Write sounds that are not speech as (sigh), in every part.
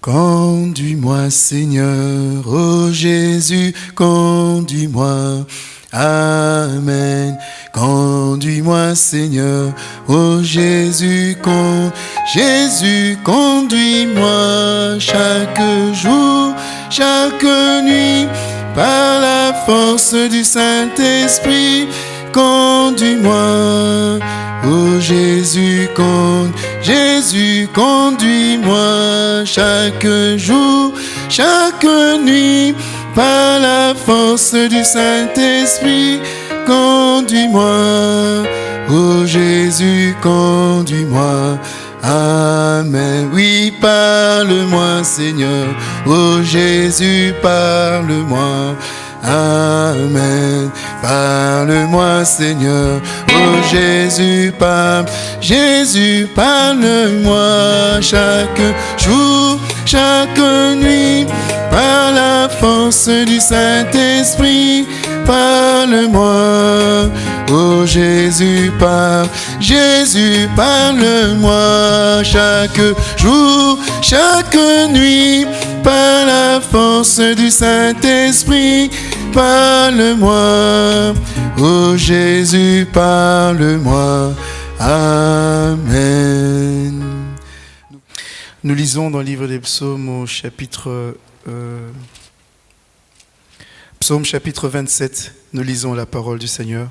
Conduis-moi Seigneur, oh Jésus, conduis-moi. Amen. Conduis-moi Seigneur, oh Jésus. Jésus, conduis-moi chaque jour, chaque nuit, par la force du Saint-Esprit, conduis-moi. Oh Jésus, Jésus, conduis-moi chaque jour, chaque nuit, par la force du Saint-Esprit, conduis-moi. Oh Jésus, conduis-moi. Amen. Oui, parle-moi, Seigneur. Oh Jésus, parle-moi. Amen. Parle-moi, Seigneur. Oh Jésus, parle. Jésus, parle-moi chaque jour, chaque nuit. Par la force du Saint-Esprit, parle-moi. Oh Jésus, parle. Jésus, parle-moi chaque jour, chaque nuit. Par la force du Saint-Esprit, parle-moi. Oh Jésus, parle-moi. Amen. Nous lisons dans le livre des psaumes au chapitre... Euh, psaume chapitre 27, nous lisons la parole du Seigneur.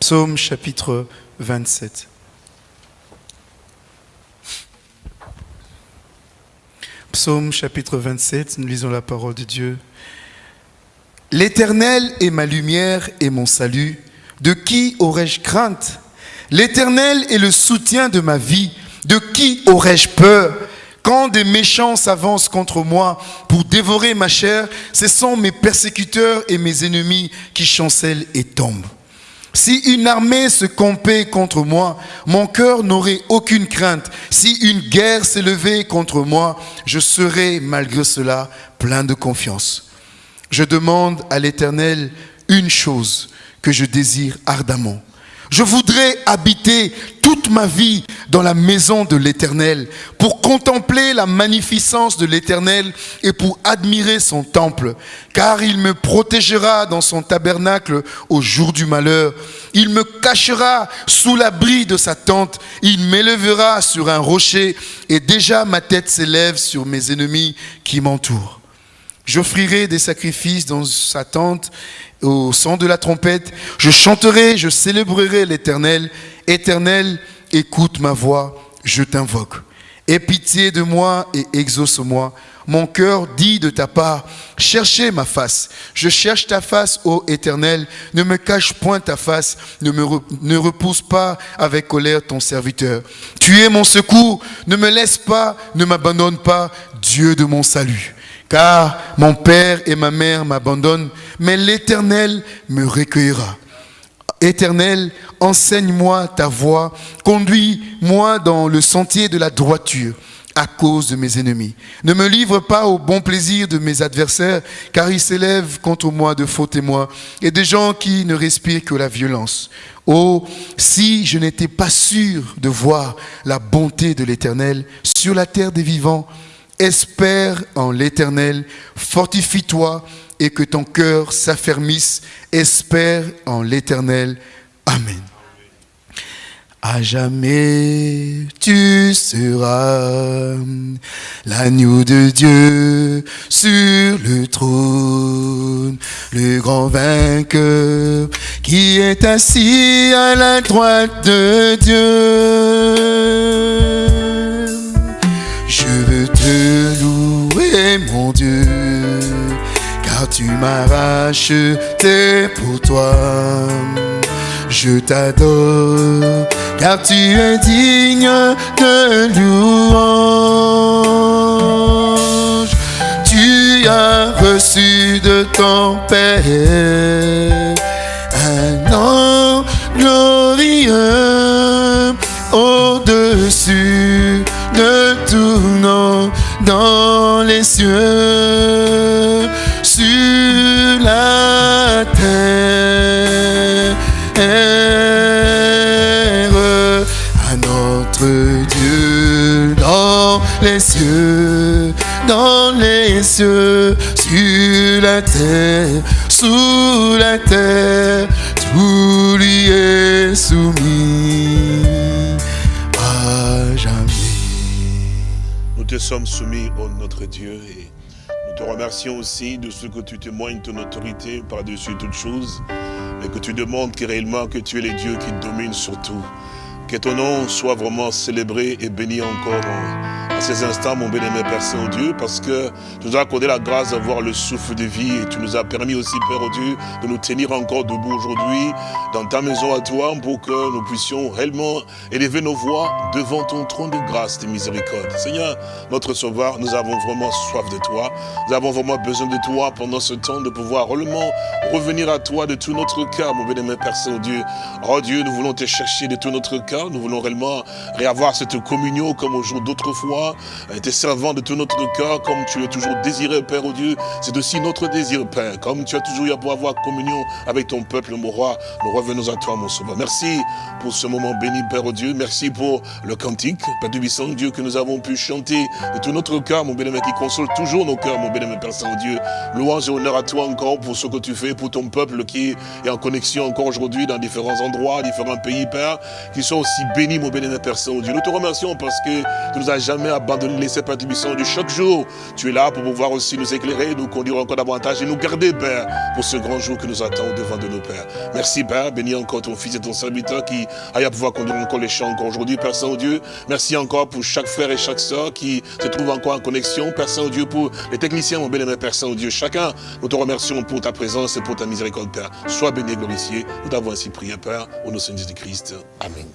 Psaume chapitre 27. Psaume chapitre 27, nous lisons la parole de Dieu. L'Éternel est ma lumière et mon salut. De qui aurais-je crainte? L'Éternel est le soutien de ma vie. De qui aurais-je peur? Quand des méchants s'avancent contre moi pour dévorer ma chair, ce sont mes persécuteurs et mes ennemis qui chancellent et tombent. Si une armée se campait contre moi, mon cœur n'aurait aucune crainte. Si une guerre s'élevait contre moi, je serais malgré cela plein de confiance. Je demande à l'Éternel une chose que je désire ardemment. Je voudrais habiter toute ma vie dans la maison de l'Éternel pour contempler la magnificence de l'Éternel et pour admirer son temple. Car il me protégera dans son tabernacle au jour du malheur. Il me cachera sous l'abri de sa tente. Il m'élèvera sur un rocher et déjà ma tête s'élève sur mes ennemis qui m'entourent. J'offrirai des sacrifices dans sa tente au son de la trompette. Je chanterai, je célébrerai l'Éternel. Éternel, écoute ma voix, je t'invoque. Aie pitié de moi et exauce-moi. Mon cœur dit de ta part, cherchez ma face. Je cherche ta face, ô Éternel. Ne me cache point ta face. Ne ne repousse pas avec colère ton serviteur. Tu es mon secours. Ne me laisse pas, ne m'abandonne pas, Dieu de mon salut car mon père et ma mère m'abandonnent, mais l'Éternel me recueillera. Éternel, enseigne-moi ta voie, conduis-moi dans le sentier de la droiture à cause de mes ennemis. Ne me livre pas au bon plaisir de mes adversaires, car ils s'élèvent contre moi de faux témoins et des gens qui ne respirent que la violence. Oh, si je n'étais pas sûr de voir la bonté de l'Éternel sur la terre des vivants, Espère en l'Éternel, fortifie-toi et que ton cœur s'affermisse. Espère en l'Éternel. Amen. À jamais tu seras l'agneau de Dieu sur le trône, le grand vainqueur qui est assis à la droite de Dieu. Mon Dieu, car tu m'as racheté pour toi. Je t'adore, car tu es digne de louange. Tu as reçu de ton Père un nom glorieux au-dessus de tout nom dans les cieux, sur la terre, à notre Dieu dans les cieux, dans les cieux, sur la terre, sous la terre, tout lui est soumis te sommes soumis, ô notre Dieu, et nous te remercions aussi de ce que tu témoignes ton autorité par-dessus toutes choses, et que tu demandes que réellement que tu es le Dieu qui domine sur tout. Que ton nom soit vraiment célébré et béni encore à ces instants, mon bien-aimé Père Saint-Dieu, parce que tu nous as accordé la grâce d'avoir le souffle de vie et tu nous as permis aussi, Père Dieu, de nous tenir encore debout aujourd'hui dans ta maison à toi pour que nous puissions réellement élever nos voix devant ton trône de grâce de miséricorde. Seigneur, notre Sauveur, nous avons vraiment soif de toi. Nous avons vraiment besoin de toi pendant ce temps de pouvoir réellement revenir à toi de tout notre cœur, mon bien-aimé Père Saint-Dieu. Oh Dieu, nous voulons te chercher de tout notre cœur. Nous voulons réellement réavoir cette communion comme au jour d'autrefois tes servants de tout notre cœur, comme tu l'as toujours désiré, Père, au Dieu. C'est aussi notre désir, Père. Comme tu as toujours eu à pouvoir avoir communion avec ton peuple, mon roi, nous revenons à toi, mon sauveur. Merci pour ce moment béni, Père, au Dieu. Merci pour le cantique, Père du Bisson, Dieu, que nous avons pu chanter de tout notre cœur, mon bien-aimé, qui console toujours nos cœurs, mon bien-aimé, Père Saint-Dieu. Louange et honneur à toi encore pour ce que tu fais pour ton peuple qui est en connexion encore aujourd'hui dans différents endroits, différents pays, Père, qui sont aussi bénis, mon bien-aimé, Père Saint-Dieu. Nous te remercions parce que tu nous as jamais abandonné, laissé, Père du Bisson, de chaque jour. Tu es là pour pouvoir aussi nous éclairer, nous conduire encore davantage et nous garder, Père, pour ce grand jour que nous attendons devant de nos Pères. Merci, Père. Bénis encore ton fils et ton serviteur qui aille pouvoir conduire encore les chants encore aujourd'hui, Père Saint-Dieu. Merci encore pour chaque frère et chaque soeur qui se trouve encore en connexion, Père Saint-Dieu, pour les techniciens, mon bien-aimé Père Saint-Dieu. Chacun, nous te remercions pour ta présence et pour ta miséricorde, Père. Sois béni et glorifié. Nous t'avons ainsi prié, Père, au nom de Jésus-Christ. Amen.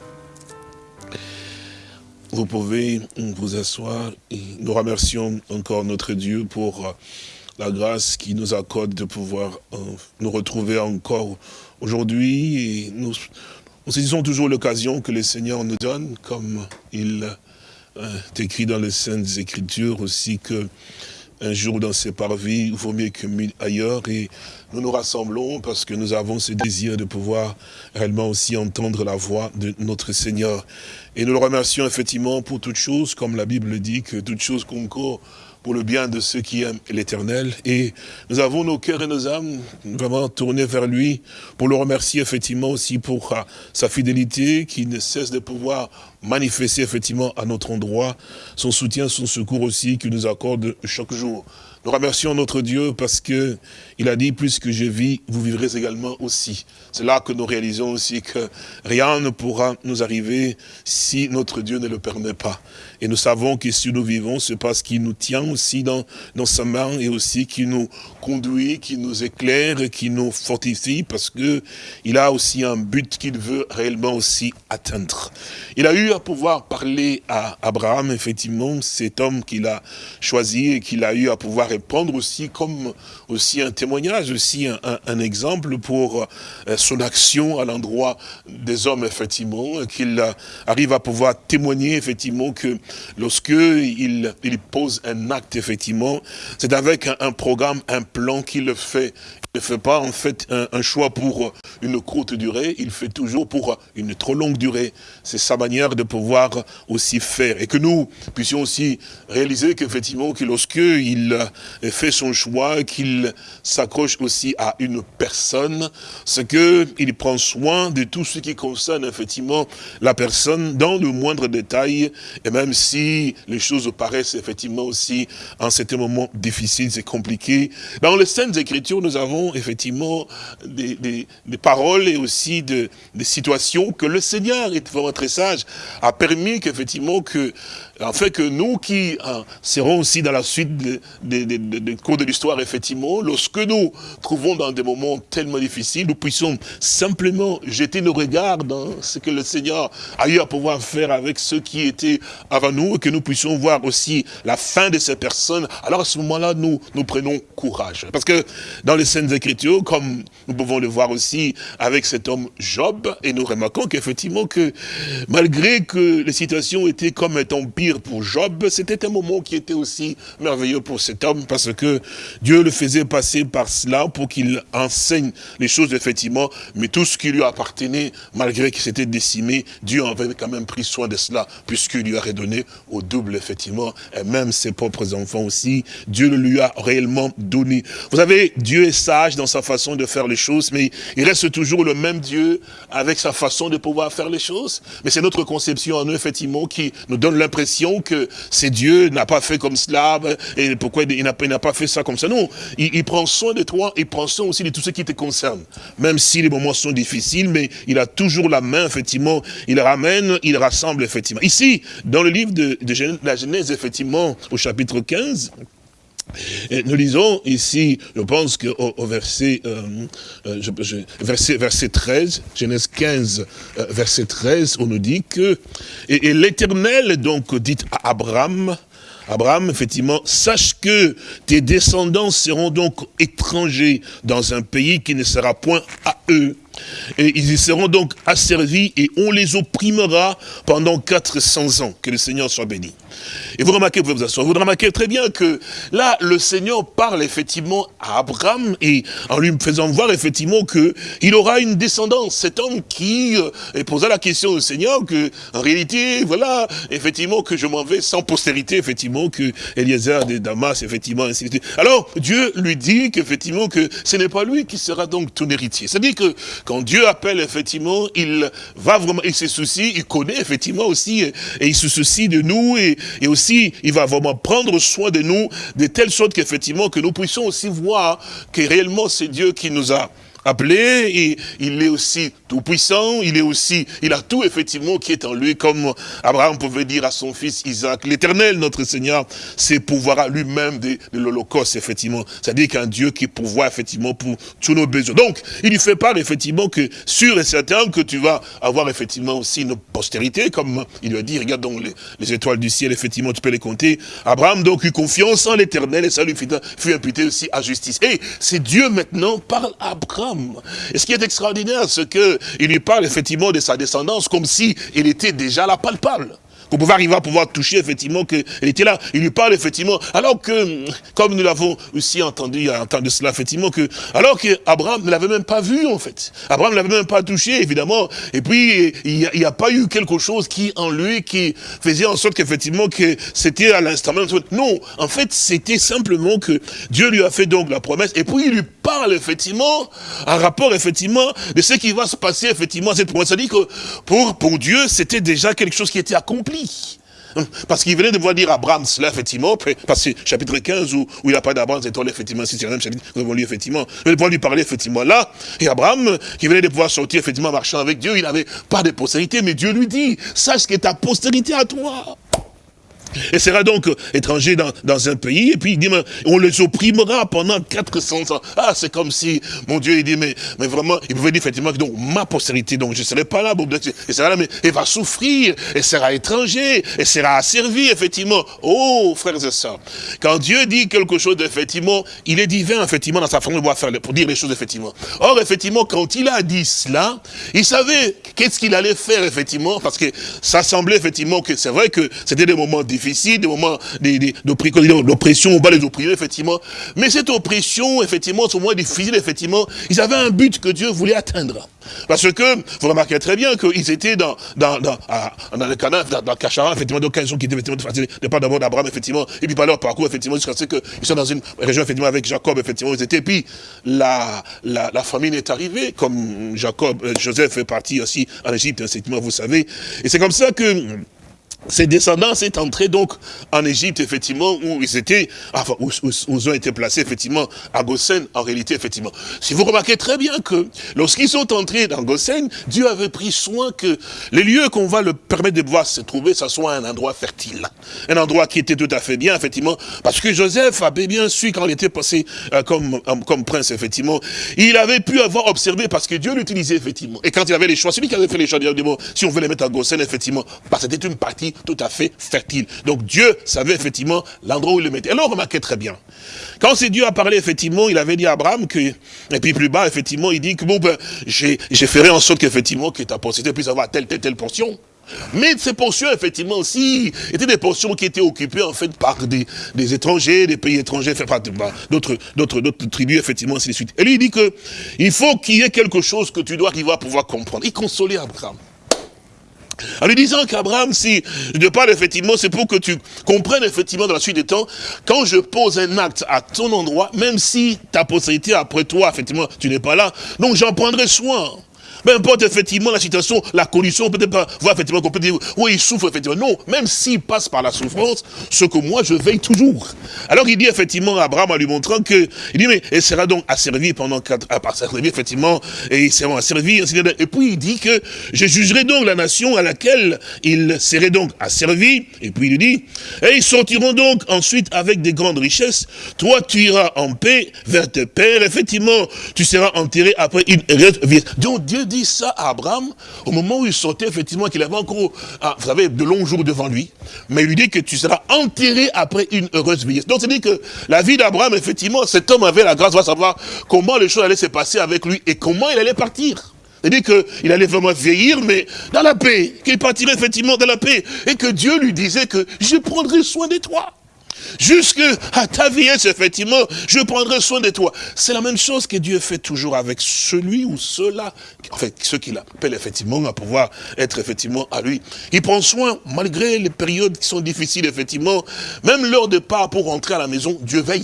Vous pouvez vous asseoir. Nous remercions encore notre Dieu pour la grâce qui nous accorde de pouvoir nous retrouver encore aujourd'hui. Et nous, saisissons toujours l'occasion que le Seigneur nous donne, comme il est écrit dans les Saintes Écritures aussi, que un jour dans ses parvis, vaut mieux que ailleurs. Et nous nous rassemblons parce que nous avons ce désir de pouvoir réellement aussi entendre la voix de notre Seigneur. Et nous le remercions effectivement pour toutes choses, comme la Bible dit, que toutes choses concourent pour le bien de ceux qui aiment l'éternel. Et nous avons nos cœurs et nos âmes vraiment tournés vers lui pour le remercier effectivement aussi pour sa fidélité qui ne cesse de pouvoir manifester effectivement à notre endroit son soutien, son secours aussi qu'il nous accorde chaque jour. Nous remercions notre Dieu parce que il a dit, puisque je vis, vous vivrez également aussi. C'est là que nous réalisons aussi que rien ne pourra nous arriver si notre Dieu ne le permet pas. Et nous savons que si nous vivons, c'est parce qu'il nous tient aussi dans, dans sa main et aussi qui nous conduit, qui nous éclaire, qui nous fortifie parce que il a aussi un but qu'il veut réellement aussi atteindre. Il a eu à pouvoir parler à Abraham, effectivement, cet homme qu'il a choisi et qu'il a eu à pouvoir répondre aussi comme aussi un aussi un, exemple pour euh, son action à l'endroit des hommes, effectivement, qu'il arrive à pouvoir témoigner, effectivement, que lorsque il, pose un acte, effectivement, c'est avec un, programme, un plan qu'il le fait. Il ne fait pas, en fait, un, un, choix pour une courte durée, il fait toujours pour une trop longue durée. C'est sa manière de pouvoir aussi faire. Et que nous puissions aussi réaliser qu'effectivement, que lorsque il fait son choix, qu'il s'accroche aussi à une personne, c'est qu'il prend soin de tout ce qui concerne effectivement la personne dans le moindre détail, et même si les choses paraissent effectivement aussi en certains moments difficiles et compliqués. Dans les Saintes Écritures, nous avons effectivement des, des, des paroles et aussi de, des situations que le Seigneur est vraiment très sage, a permis qu'effectivement que en fait que nous qui hein, serons aussi dans la suite des de, de, de, cours de l'histoire, effectivement, lorsque nous trouvons dans des moments tellement difficiles, nous puissions simplement jeter nos regards dans ce que le Seigneur a eu à pouvoir faire avec ceux qui étaient avant nous, et que nous puissions voir aussi la fin de ces personnes, alors à ce moment-là, nous, prenons courage. Parce que dans les Saintes Écritures, comme nous pouvons le voir aussi avec cet homme Job, et nous remarquons qu'effectivement que malgré que les situations étaient comme étant pour Job, c'était un moment qui était aussi merveilleux pour cet homme, parce que Dieu le faisait passer par cela pour qu'il enseigne les choses, effectivement, mais tout ce qui lui appartenait, malgré qu'il s'était décimé, Dieu avait quand même pris soin de cela, puisqu'il lui a redonné au double, effectivement, et même ses propres enfants aussi, Dieu le lui a réellement donné. Vous savez, Dieu est sage dans sa façon de faire les choses, mais il reste toujours le même Dieu avec sa façon de pouvoir faire les choses. Mais c'est notre conception en nous, effectivement, qui nous donne l'impression que c'est Dieu n'a pas fait comme cela, et pourquoi il n'a pas fait ça comme ça. Non, il, prend soin de toi, il prend soin aussi de tout ce qui te concerne. Même si les moments sont difficiles, mais il a toujours la main, effectivement, il ramène, il rassemble, effectivement. Ici, dans le livre de, de la Genèse, effectivement, au chapitre 15, nous lisons ici, je pense qu'au au verset, euh, euh, verset, verset 13, Genèse 15, euh, verset 13, on nous dit que, et, et l'Éternel donc dit à Abraham, Abraham, effectivement, sache que tes descendants seront donc étrangers dans un pays qui ne sera point à eux. Et ils y seront donc asservis et on les opprimera pendant 400 ans. Que le Seigneur soit béni. Et vous remarquez, vous vous remarquez très bien que là, le Seigneur parle effectivement à Abraham et en lui faisant voir effectivement que il aura une descendance. Cet homme qui euh, posa la question au Seigneur que, en réalité, voilà, effectivement, que je m'en vais sans postérité, effectivement, que Eliezer de Damas, effectivement, ainsi de suite. Alors, Dieu lui dit qu'effectivement, que ce n'est pas lui qui sera donc ton héritier. C'est-à-dire que quand Dieu appelle, effectivement, il va vraiment, il se soucie, il connaît effectivement aussi, et, il se soucie de nous, et, et, aussi, il va vraiment prendre soin de nous, de telle sorte qu'effectivement, que nous puissions aussi voir que réellement c'est Dieu qui nous a appelé, il est aussi tout puissant, il est aussi, il a tout effectivement qui est en lui, comme Abraham pouvait dire à son fils Isaac, l'éternel, notre Seigneur, c'est pouvoir lui-même de, de l'Holocauste, effectivement. C'est-à-dire qu'un Dieu qui pourvoit effectivement pour tous nos besoins. Donc, il lui fait part effectivement que sûr et certain que tu vas avoir effectivement aussi une postérité, comme il lui a dit, regarde donc les, étoiles du ciel, effectivement, tu peux les compter. Abraham donc eut confiance en l'éternel et ça lui fut, fut imputé aussi à justice. Et c'est Dieu maintenant parle à Abraham et ce qui est extraordinaire, c'est qu'il lui parle effectivement de sa descendance comme si il était déjà la palpable pour pouvoir arriver à pouvoir toucher effectivement qu'elle était là. Il lui parle effectivement, alors que, comme nous l'avons aussi entendu de cela, effectivement, que alors que Abraham ne l'avait même pas vu en fait. Abraham ne l'avait même pas touché, évidemment. Et puis, il n'y a, pas eu quelque chose qui, en lui, qui faisait en sorte qu'effectivement, que c'était à l'instant même. Non, en fait, c'était simplement que Dieu lui a fait donc la promesse, et puis il lui parle effectivement, un rapport effectivement, de ce qui va se passer effectivement cette promesse. C'est-à-dire que pour, pour Dieu, c'était déjà quelque chose qui était accompli. Parce qu'il venait de voir dire Abraham cela, effectivement, parce que chapitre 15, où, où il a parlé d'Abraham, c'est effectivement, c'est le même chapitre, nous avons lu, effectivement. Il venait de pouvoir lui parler, effectivement, là. Et Abraham, qui venait de pouvoir sortir, effectivement, marchant avec Dieu, il n'avait pas de postérité, mais Dieu lui dit, sache que ta postérité à toi et sera donc étranger dans, dans un pays, et puis il dit, mais on les opprimera pendant 400 ans. Ah, c'est comme si, mon Dieu, il dit, mais, mais vraiment, il pouvait dire effectivement que donc ma postérité, donc je ne serai pas là, bon, et sera là, mais elle va souffrir, elle sera étranger, elle sera asservie, effectivement. Oh, frères et sœurs, quand Dieu dit quelque chose, effectivement, il est divin, effectivement, dans sa façon de voir faire, pour dire les choses, effectivement. Or, effectivement, quand il a dit cela, il savait qu'est-ce qu'il allait faire, effectivement, parce que ça semblait, effectivement, que c'est vrai que c'était des moments difficiles, des moments d'oppression, on va les opprimer, effectivement. Mais cette oppression, effectivement, ce moment difficile, effectivement, ils avaient un but que Dieu voulait atteindre. Parce que, vous remarquez très bien qu'ils étaient dans, dans, dans, dans le Canaan, dans, dans Cachara, effectivement, donc ils sont qui effectivement, de part d'abord d'Abraham, effectivement, et puis par leur parcours, effectivement, jusqu'à ce qu'ils sont dans une région, effectivement, avec Jacob, effectivement, ils étaient, et puis la, la, la famine est arrivée, comme Jacob, euh, Joseph fait partie aussi en Égypte, effectivement, vous savez, et c'est comme ça que ses descendants sont entrés donc en Égypte, effectivement, où ils étaient, enfin, où, ils ont été placés, effectivement, à Goshen, en réalité, effectivement. Si vous remarquez très bien que, lorsqu'ils sont entrés dans Goshen, Dieu avait pris soin que les lieux qu'on va leur permettre de pouvoir se trouver, ça soit un endroit fertile. Un endroit qui était tout à fait bien, effectivement, parce que Joseph avait bien su, quand il était passé euh, comme, euh, comme prince, effectivement, il avait pu avoir observé, parce que Dieu l'utilisait, effectivement. Et quand il avait les choix, celui qui avait fait les choix, si on veut les mettre à Goshen, effectivement, parce que c'était une partie tout à fait fertile. Donc Dieu savait effectivement l'endroit où il le mettait. Alors remarquez très bien. Quand c'est Dieu a parlé, effectivement, il avait dit à Abraham que, et puis plus bas, effectivement, il dit que bon, ben, j'ai ferai en sorte qu'effectivement, que ta postérité puisse avoir telle, telle, telle portion. Mais ces portions, effectivement, aussi, étaient des portions qui étaient occupées, en fait, par des, des étrangers, des pays étrangers, enfin, d'autres, d'autres, d'autres tribus, effectivement, ainsi de suite. Et lui, il dit que, il faut qu'il y ait quelque chose que tu dois arriver à pouvoir comprendre. Il consolait Abraham. En lui disant qu'Abraham, si je parle effectivement, c'est pour que tu comprennes effectivement dans la suite des temps, quand je pose un acte à ton endroit, même si ta postérité après toi, effectivement, tu n'es pas là, donc j'en prendrai soin. Peu importe effectivement la situation, la condition, peut-être pas voir effectivement qu'on peut dire, oui, il souffre effectivement. Non, même s'il passe par la souffrance, ce que moi je veille toujours. Alors il dit effectivement à Abraham en lui montrant que, il dit, mais il sera donc asservi pendant quatre, à servir effectivement, et il sera asservi, et puis il dit que je jugerai donc la nation à laquelle il serait donc asservi, et puis il dit, et ils sortiront donc ensuite avec des grandes richesses, toi tu iras en paix vers tes pères, effectivement, tu seras enterré après une vie. Donc Dieu ça à Abraham au moment où il sortait, effectivement, qu'il avait encore, ah, vous savez, de longs jours devant lui. Mais il lui dit que tu seras enterré après une heureuse vieillesse. Donc, c'est-à-dire que la vie d'Abraham, effectivement, cet homme avait la grâce de savoir comment les choses allaient se passer avec lui et comment il allait partir. C'est-à-dire qu'il allait vraiment vieillir, mais dans la paix, qu'il partirait effectivement dans la paix, et que Dieu lui disait que je prendrai soin de toi. Jusque à ta vieillesse, effectivement, je prendrai soin de toi. C'est la même chose que Dieu fait toujours avec celui ou ceux-là, en fait, ceux qu'il appelle effectivement à pouvoir être effectivement à lui. Il prend soin, malgré les périodes qui sont difficiles, effectivement, même leur départ pour rentrer à la maison, Dieu veille.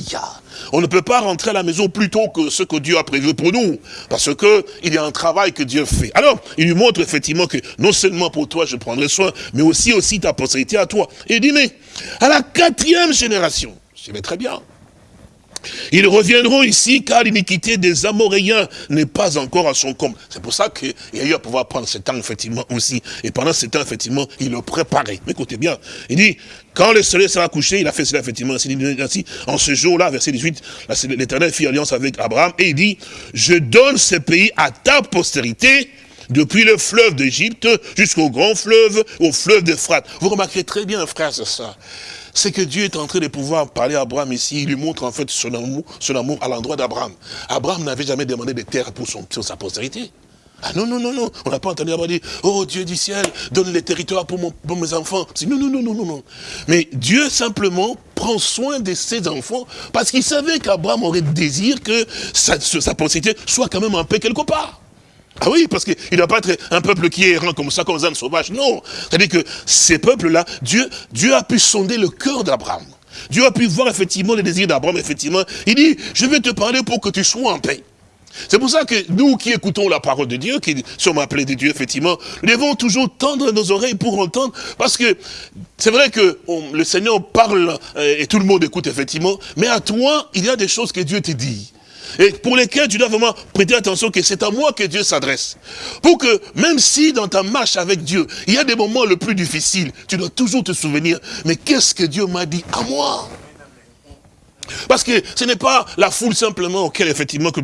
On ne peut pas rentrer à la maison plus tôt que ce que Dieu a prévu pour nous, parce que il y a un travail que Dieu fait. Alors, il lui montre effectivement que non seulement pour toi je prendrai soin, mais aussi aussi ta postérité à toi. Et il dit, mais à la quatrième génération, je vais très bien, ils reviendront ici car l'iniquité des Amoréens n'est pas encore à son comble. C'est pour ça qu'il a eu à pouvoir prendre ce temps, effectivement, aussi. Et pendant ce temps, effectivement, il le préparait. Mais écoutez bien, il dit, quand le soleil sera couché, il a fait cela, effectivement, en ce jour-là, verset 18, l'Éternel fit alliance avec Abraham, et il dit, je donne ce pays à ta postérité, depuis le fleuve d'Égypte jusqu'au grand fleuve, au fleuve d'Euphrate. Vous remarquerez très bien, frère, c'est ça c'est que Dieu est en train de pouvoir parler à Abraham ici. Il lui montre en fait son amour, son amour à l'endroit d'Abraham. Abraham, n'avait jamais demandé de terre pour, son, sa postérité. Ah non, non, non, non. On n'a pas entendu Abraham dire, oh Dieu du ciel, donne les territoires pour, pour mes enfants. Non, non, non, non, non, non. Mais Dieu simplement prend soin de ses enfants parce qu'il savait qu'Abraham aurait désir que sa, sa postérité soit quand même en paix quelque part. Ah oui, parce qu'il ne doit pas être un peuple qui est errant comme ça, comme un sauvage. Non. C'est-à-dire que ces peuples-là, Dieu, Dieu a pu sonder le cœur d'Abraham. Dieu a pu voir effectivement les désirs d'Abraham, effectivement. Il dit, je vais te parler pour que tu sois en paix. C'est pour ça que nous qui écoutons la parole de Dieu, qui sommes appelés de Dieu, effectivement, nous devons toujours tendre nos oreilles pour entendre, parce que c'est vrai que le Seigneur parle euh, et tout le monde écoute, effectivement, mais à toi, il y a des choses que Dieu te dit et pour lesquels tu dois vraiment prêter attention que c'est à moi que Dieu s'adresse. Pour que, même si dans ta marche avec Dieu, il y a des moments le plus difficiles, tu dois toujours te souvenir, mais qu'est-ce que Dieu m'a dit à moi? Parce que ce n'est pas la foule simplement auquel effectivement que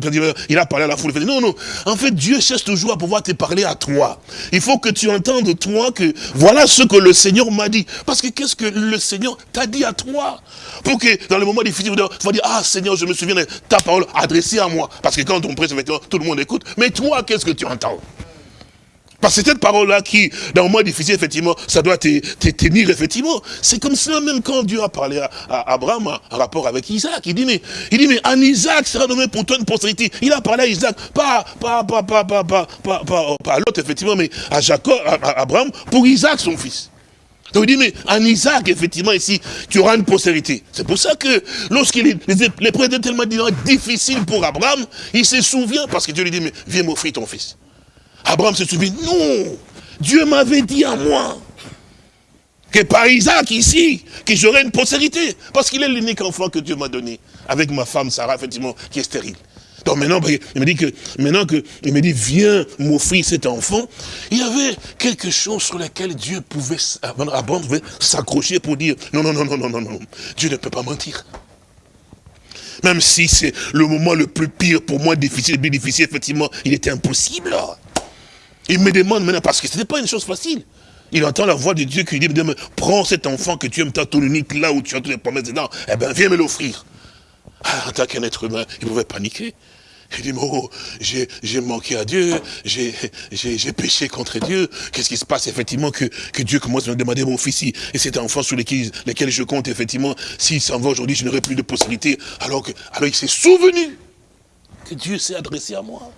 il a parlé à la foule. Non, non. En fait, Dieu cherche toujours à pouvoir te parler à toi. Il faut que tu entendes toi que voilà ce que le Seigneur m'a dit. Parce que qu'est-ce que le Seigneur t'a dit à toi? Pour que dans le moment difficile, tu vas dire, ah Seigneur, je me souviens de ta parole adressée à moi. Parce que quand on prêche, effectivement, tout le monde écoute. Mais toi, qu'est-ce que tu entends? Parce que cette parole-là qui, dans le moment difficile, effectivement, ça doit te, tenir, effectivement. C'est comme cela même quand Dieu a parlé à, Abraham en rapport avec Isaac. Il dit, mais, il dit, mais en Isaac sera nommé pour toi une postérité. Il a parlé à Isaac, pas, pas, pas, pas, pas, pas, pas, pas, à l'autre, effectivement, mais à Jacob, à, Abraham, pour Isaac, son fils. Donc il dit, mais en Isaac, effectivement, ici, tu auras une postérité. C'est pour ça que lorsqu'il les, les étaient tellement difficiles pour Abraham, il se souvient, parce que Dieu lui dit, mais viens m'offrir ton fils. Abraham se souvient, non, Dieu m'avait dit à moi que par Isaac ici, que j'aurais une postérité. Parce qu'il est l'unique enfant que Dieu m'a donné, avec ma femme Sarah, effectivement, qui est stérile. Donc maintenant, il me dit que, maintenant que, il me dit, viens m'offrir cet enfant, il y avait quelque chose sur lequel Dieu pouvait, Abraham pouvait s'accrocher pour dire, non, non, non, non, non, non, non, Dieu ne peut pas mentir. Même si c'est le moment le plus pire pour moi, difficile, difficile, effectivement, il était impossible. Il me demande maintenant, parce que ce n'est pas une chose facile. Il entend la voix de Dieu qui lui dit, prends cet enfant que tu aimes tant, ton unique, là où tu as toutes les promesses dedans, eh bien, viens me l'offrir. Ah, en tant qu'un être humain, il pouvait paniquer. Il dit, oh, j'ai manqué à Dieu, j'ai péché contre Dieu. Qu'est-ce qui se passe effectivement que, que Dieu commence à me demander mon fils et cet enfant sur lesquels, lesquels je compte effectivement, s'il s'en va aujourd'hui, je n'aurai plus de possibilité. Alors, que, alors il s'est souvenu que Dieu s'est adressé à moi.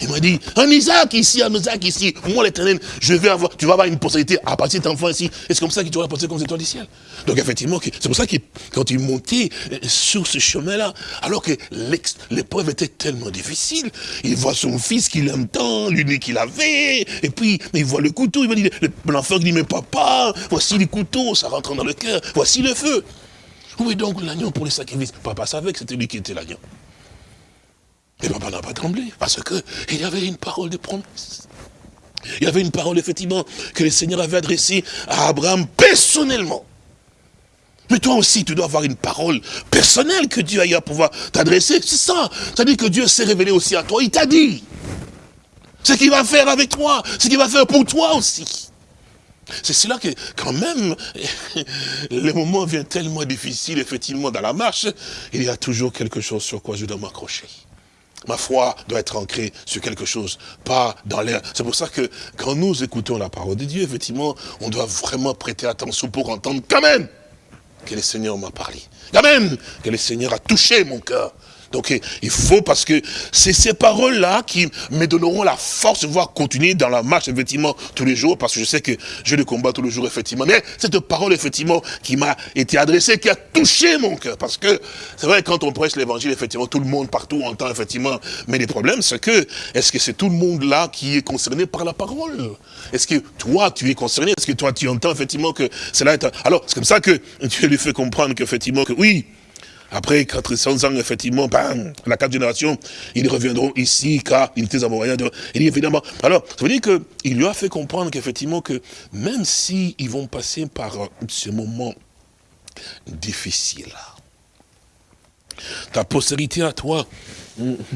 Il m'a dit, un Isaac ici, un Isaac ici, moi l'éternel, je vais avoir, tu vas avoir une possibilité à partir cet enfant ici. Et c'est comme ça que tu vas passer comme les étoiles du ciel. Donc effectivement, c'est pour ça que quand il montait euh, sur ce chemin-là, alors que l'épreuve était tellement difficile, il voit son fils qu'il aime tant, l'unique qu'il avait, et puis il voit le couteau, il va dire, l'enfant dit, mais papa, voici les couteaux, ça rentre dans le cœur, voici le feu. Où est donc l'agneau pour les sacrifices? Papa savait que c'était lui qui était l'agneau. Et papa n'a pas tremblé, parce qu'il y avait une parole de promesse. Il y avait une parole, effectivement, que le Seigneur avait adressée à Abraham personnellement. Mais toi aussi, tu dois avoir une parole personnelle que Dieu a à pouvoir t'adresser. C'est ça. C'est-à-dire que Dieu s'est révélé aussi à toi. Il t'a dit ce qu'il va faire avec toi, ce qu'il va faire pour toi aussi. C'est cela que, quand même, (laughs) le moment vient tellement difficile, effectivement, dans la marche, il y a toujours quelque chose sur quoi je dois m'accrocher. Ma foi doit être ancrée sur quelque chose, pas dans l'air. C'est pour ça que quand nous écoutons la parole de Dieu, effectivement, on doit vraiment prêter attention pour entendre quand même que le Seigneur m'a parlé. Quand même que le Seigneur a touché mon cœur. Donc il faut, parce que c'est ces paroles-là qui me donneront la force de pouvoir continuer dans la marche, effectivement, tous les jours, parce que je sais que je le combat tous les jours, effectivement. Mais cette parole, effectivement, qui m'a été adressée, qui a touché mon cœur. Parce que, c'est vrai, quand on prêche l'évangile, effectivement, tout le monde partout entend, effectivement. Mais le problème, c'est que, est-ce que c'est tout le monde là qui est concerné par la parole? Est-ce que toi, tu es concerné? Est-ce que toi, tu entends, effectivement, que cela est... Alors, c'est comme ça que Dieu lui fait comprendre qu'effectivement, que oui, après 400 ans, effectivement, la quatre générations, ils reviendront ici, car ils étaient amoureux. Il dit évidemment. Alors, ça veut dire qu'il lui a fait comprendre qu'effectivement, que même s'ils vont passer par ce moment difficile, ta postérité à toi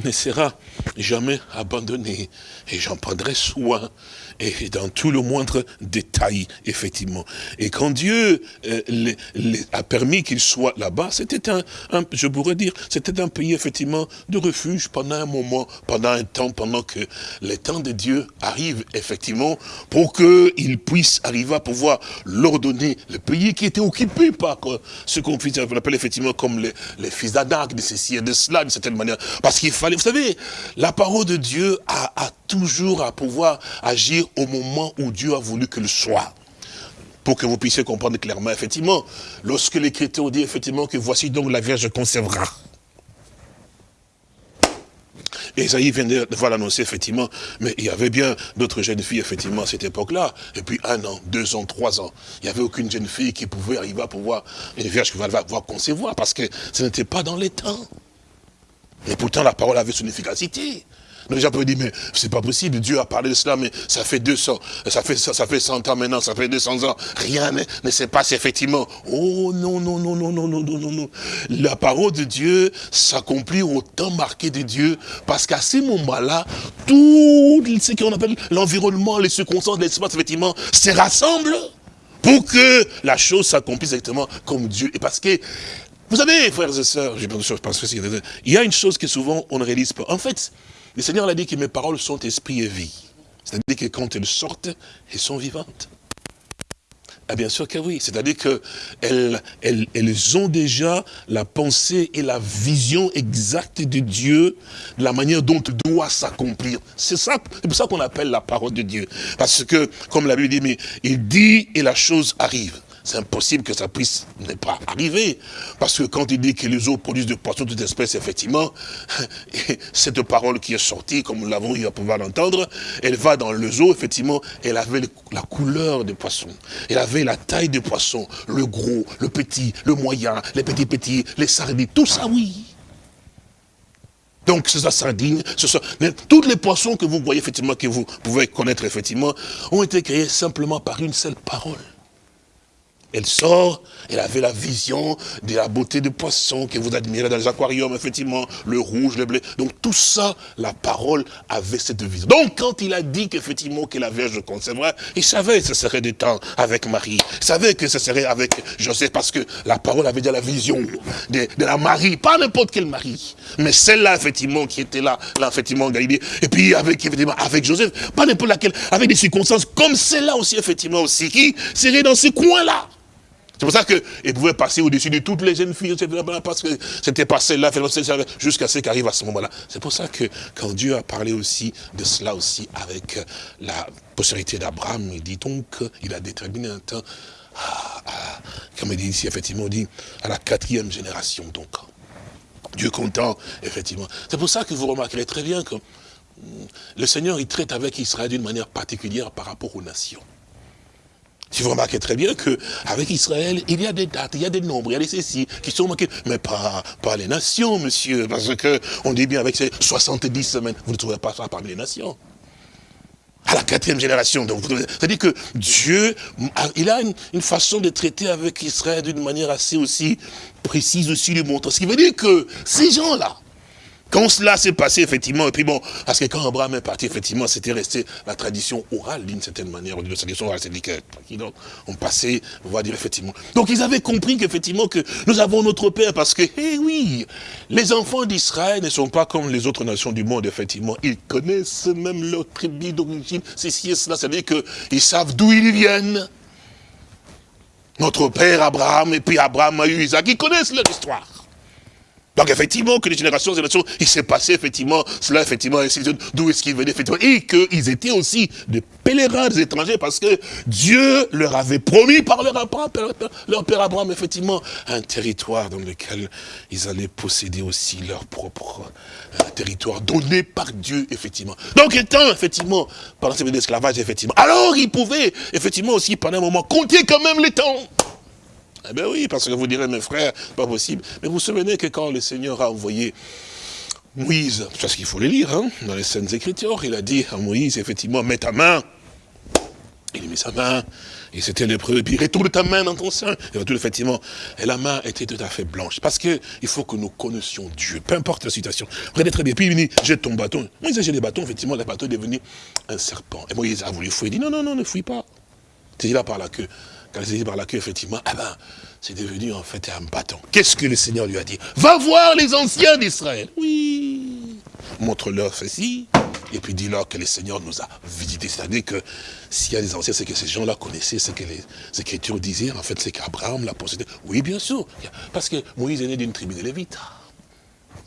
ne sera jamais abandonnée. Et j'en prendrai soin et dans tout le moindre détail, effectivement. Et quand Dieu euh, a permis qu'ils soient là-bas, c'était un, je pourrais dire, c'était un pays, effectivement, de refuge pendant un moment, pendant un temps, pendant que les temps de Dieu arrivent, effectivement, pour qu'ils puissent arriver à pouvoir leur donner le pays qui était occupé par ce qu'on appelle effectivement comme les, les fils d'Adak, de ceci et de cela, d'une certaine manière. Qu'il fallait, vous savez, la parole de Dieu a, toujours à pouvoir agir au moment où Dieu a voulu qu'il soit. Pour que vous puissiez comprendre clairement, effectivement, lorsque l'Écriture dit effectivement que voici donc la Vierge conservera. Esaïe vient de voir l'annoncer, effectivement, mais il y avait bien d'autres jeunes filles, effectivement, à cette époque-là. Et puis un an, deux ans, trois ans, il n'y avait aucune jeune fille qui pouvait arriver à pouvoir, une vierge qui va pouvoir concevoir, parce que ce n'était pas dans les temps. Et pourtant, la parole avait son efficacité. Les gens peuvent dire, mais c'est pas possible, Dieu a parlé de cela, mais ça fait 200, ça fait, ça, fait 100 ans maintenant, ça fait 200 ans, rien ne, ne s'est passé effectivement. Oh non, non, non, non, non, non, non, non, non. La parole de Dieu s'accomplit au temps marqué de Dieu, parce qu'à ce moment-là, tout ce qu'on appelle l'environnement, les circonstances, l'espace, effectivement, se rassemblent pour que la chose s'accomplisse exactement comme Dieu. Et parce que vous savez, frères et sœurs, il y a une chose que souvent on ne réalise pas. En fait, le Seigneur a dit que mes paroles sont esprit et vie. C'est-à-dire que quand elles sortent, elles sont vivantes. Ah bien sûr que oui, c'est-à-dire qu'elles elles, elles ont déjà la pensée et la vision exacte de Dieu, de la manière dont il doit s'accomplir. C'est ça, c'est pour ça qu'on appelle la parole de Dieu. Parce que, comme la Bible dit, mais il dit et la chose arrive c'est impossible que ça puisse ne pas arriver. Parce que quand il dit que les eaux produisent de poissons de toute espèce, effectivement, (laughs) cette parole qui est sortie, comme nous l'avons eu à pouvoir l'entendre, elle va dans les eaux, effectivement, elle avait la couleur des poissons. Elle avait la taille des poissons, le gros, le petit, le moyen, les petits petits, les sardines, tout ça, oui. Donc, c'est la sardine, ce sont, tous les poissons que vous voyez, effectivement, que vous pouvez connaître, effectivement, ont été créés simplement par une seule parole Elle sort, elle avait la vision de la beauté des poissons que vous admirez dans les aquariums, effectivement, le rouge, le blé. Donc tout ça, la parole avait cette vision. Donc quand il a dit qu'effectivement que la Vierge concevra, il savait que ce serait des temps avec Marie. Il savait que ce serait avec Joseph parce que la parole avait déjà la vision de, la Marie, pas n'importe quelle Marie, mais celle-là, effectivement, qui était là, là, effectivement, Galilée. Et puis avec, avec Joseph, pas n'importe laquelle, avec des circonstances comme celle-là aussi, effectivement, aussi, qui serait dans ce coin-là. C'est pour ça qu'il pouvait passer au-dessus de toutes les jeunes filles, parce que c'était passé là, jusqu'à ce qu'arrive à ce moment-là. C'est pour ça que quand Dieu a parlé aussi de cela aussi avec la postérité d'Abraham, il dit donc, il a déterminé un temps, comme il dit ici, effectivement, il dit à la quatrième génération, donc. Dieu content, effectivement. C'est pour ça que vous remarquerez très bien que le Seigneur, il traite avec Israël d'une manière particulière par rapport aux nations. Si vous remarquez très bien qu'avec Israël, il y a des dates, il y a des nombres, il y a des ceci qui sont marqués, mais pas, pas les nations, monsieur, parce que on dit bien avec ces 70 semaines, vous ne trouvez pas ça parmi les nations. À la quatrième génération. C'est-à-dire que Dieu, il a une, façon de traiter avec Israël d'une manière assez aussi précise aussi, lui montre. Ce qui veut dire que ces gens-là, quand cela s'est passé, effectivement, et puis bon, parce que quand Abraham est parti, effectivement, c'était resté la tradition orale, d'une certaine manière, la tradition orale, c'est-à-dire on passait, on va dire, effectivement. Donc ils avaient compris qu'effectivement, que nous avons notre Père, parce que, eh oui, les enfants d'Israël ne sont pas comme les autres nations du monde, effectivement. Ils connaissent même leur tribu d'origine, ceci et cela, c'est-à-dire qu'ils savent d'où ils viennent. Notre père Abraham, et puis Abraham a eu Isaac, ils connaissent leur histoire. Donc effectivement, que les générations et générations, il s'est passé effectivement, cela effectivement, d'où est-ce qu'ils venaient effectivement, et qu'ils étaient aussi des pèlerins, des étrangers, parce que Dieu leur avait promis par leur, leur père Abraham, effectivement, un territoire dans lequel ils allaient posséder aussi leur propre euh, territoire donné par Dieu, effectivement. Donc étant, effectivement, pendant ces d'esclavage, effectivement, alors ils pouvaient, effectivement, aussi pendant un moment, compter quand même les temps. Eh bien oui, parce que vous direz, mes frères, pas possible. Mais vous vous souvenez que quand le Seigneur a envoyé Moïse, parce qu'il faut le lire, hein, dans les scènes Écritures, il a dit à Moïse, effectivement, mets ta main. Il a mis sa main, et c'était l'épreuve, et puis retourne ta main dans ton sein. Et effectivement. Et la main était tout à fait blanche. Parce qu'il faut que nous connaissions Dieu, peu importe la situation. Regardez très bien. Puis il dit, jette ton bâton. Moïse a jeté le bâton, effectivement, le bâton est devenu un serpent. Et Moïse a voulu fouiller. Il dit, non, non, non, ne fouille pas. C'est là par la queue quand il s'est dit par la queue, effectivement, ah ben, c'est devenu en fait un bâton. Qu'est-ce que le Seigneur lui a dit? Va voir les anciens d'Israël. Oui. Montre-leur ceci. Et puis dis-leur que le Seigneur nous a visités. C'est-à-dire que s'il y a des anciens, c'est que ces gens-là connaissaient ce que les Écritures disaient. En fait, c'est qu'Abraham l'a possédé. Oui, bien sûr. Parce que Moïse est né d'une tribu de Lévites.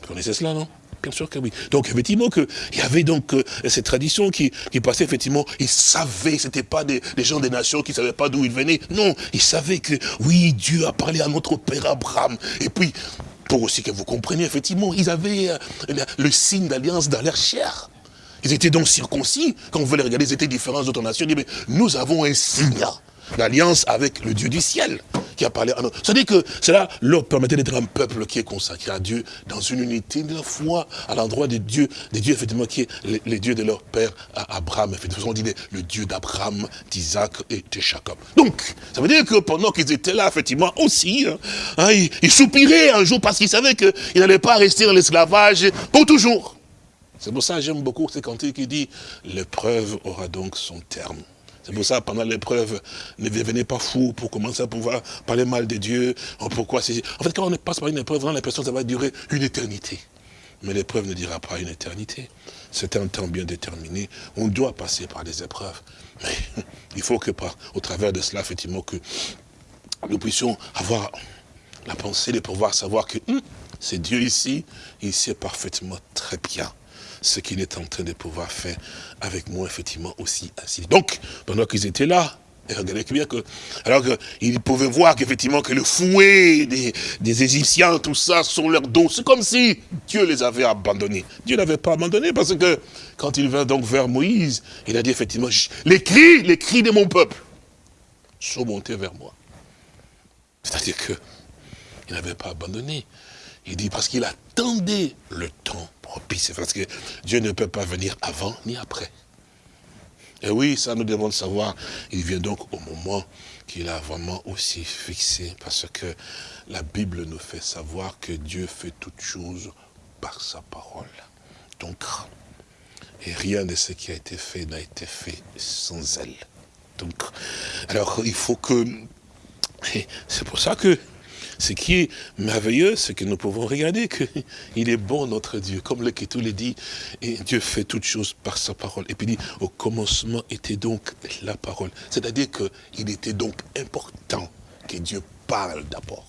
Vous connaissez cela, non? Bien sûr que oui. Donc effectivement qu'il y avait donc euh, cette tradition qui, qui passait effectivement, ils savaient, c'était pas des, gens des nations qui ne savaient pas d'où ils venaient. Non, ils savaient que oui, Dieu a parlé à notre père Abraham. Et puis, pour aussi que vous compreniez, effectivement, ils avaient euh, le, signe d'alliance dans leur chair. Ils étaient donc circoncis. Quand vous voulez regarder, ils étaient différents d'autres nations. Ils disaient, mais nous avons un signe l'alliance avec le Dieu du ciel qui a parlé à nous. C'est-à-dire que cela leur permettait d'être un peuple qui est consacré à Dieu dans une unité de la foi à l'endroit des dieux, des dieux effectivement qui est les, dieux de leur père Abraham. Effectivement, on dit le Dieu d'Abraham, d'Isaac et de Jacob. Donc, ça veut dire que pendant qu'ils étaient là, effectivement, aussi, hein, hein, ils, soupiraient un jour parce qu'ils savaient qu'ils n'allaient pas rester dans l'esclavage pour toujours. C'est pour ça que j'aime beaucoup ces cantiques qui dit l'épreuve aura donc son terme. C'est pour ça, pendant l'épreuve, ne devenez pas fou pour commencer à pouvoir parler mal de Dieu. Pourquoi En fait, quand on passe par une épreuve, on a l'impression que ça va durer une éternité. Mais l'épreuve ne dira pas une éternité. C'est un temps bien déterminé. On doit passer par des épreuves. Mais (laughs) il faut que, par, au travers de cela, effectivement, que nous puissions avoir la pensée de pouvoir savoir que hum, c'est Dieu ici, il sait parfaitement très bien ce qu'il est en train de pouvoir faire avec moi, effectivement, aussi ainsi. Donc, pendant qu'ils étaient là, regardez bien que, alors qu'ils pouvaient voir qu'effectivement que le fouet des, des, Égyptiens, tout ça, sur leur dos, c'est comme si Dieu les avait abandonnés. Dieu n'avait pas abandonné parce que quand il vint donc vers Moïse, il a dit effectivement, les cris, les cris de mon peuple sont montés vers moi. C'est-à-dire que il n'avait pas abandonné. Il dit parce qu'il attendait le temps propice. Parce que Dieu ne peut pas venir avant ni après. Et oui, ça nous devons le savoir. Il vient donc au moment qu'il a vraiment aussi fixé, parce que la Bible nous fait savoir que Dieu fait toutes choses par sa parole. Donc, et rien de ce qui a été fait n'a été fait sans elle. Donc, alors il faut que... C'est pour ça que ce qui est merveilleux, c'est que nous pouvons regarder qu'il (laughs) est bon notre Dieu. Comme le le dit, Dieu fait toutes choses par sa parole. Et puis il dit, au commencement était donc la parole. C'est-à-dire qu'il était donc important que Dieu parle d'abord.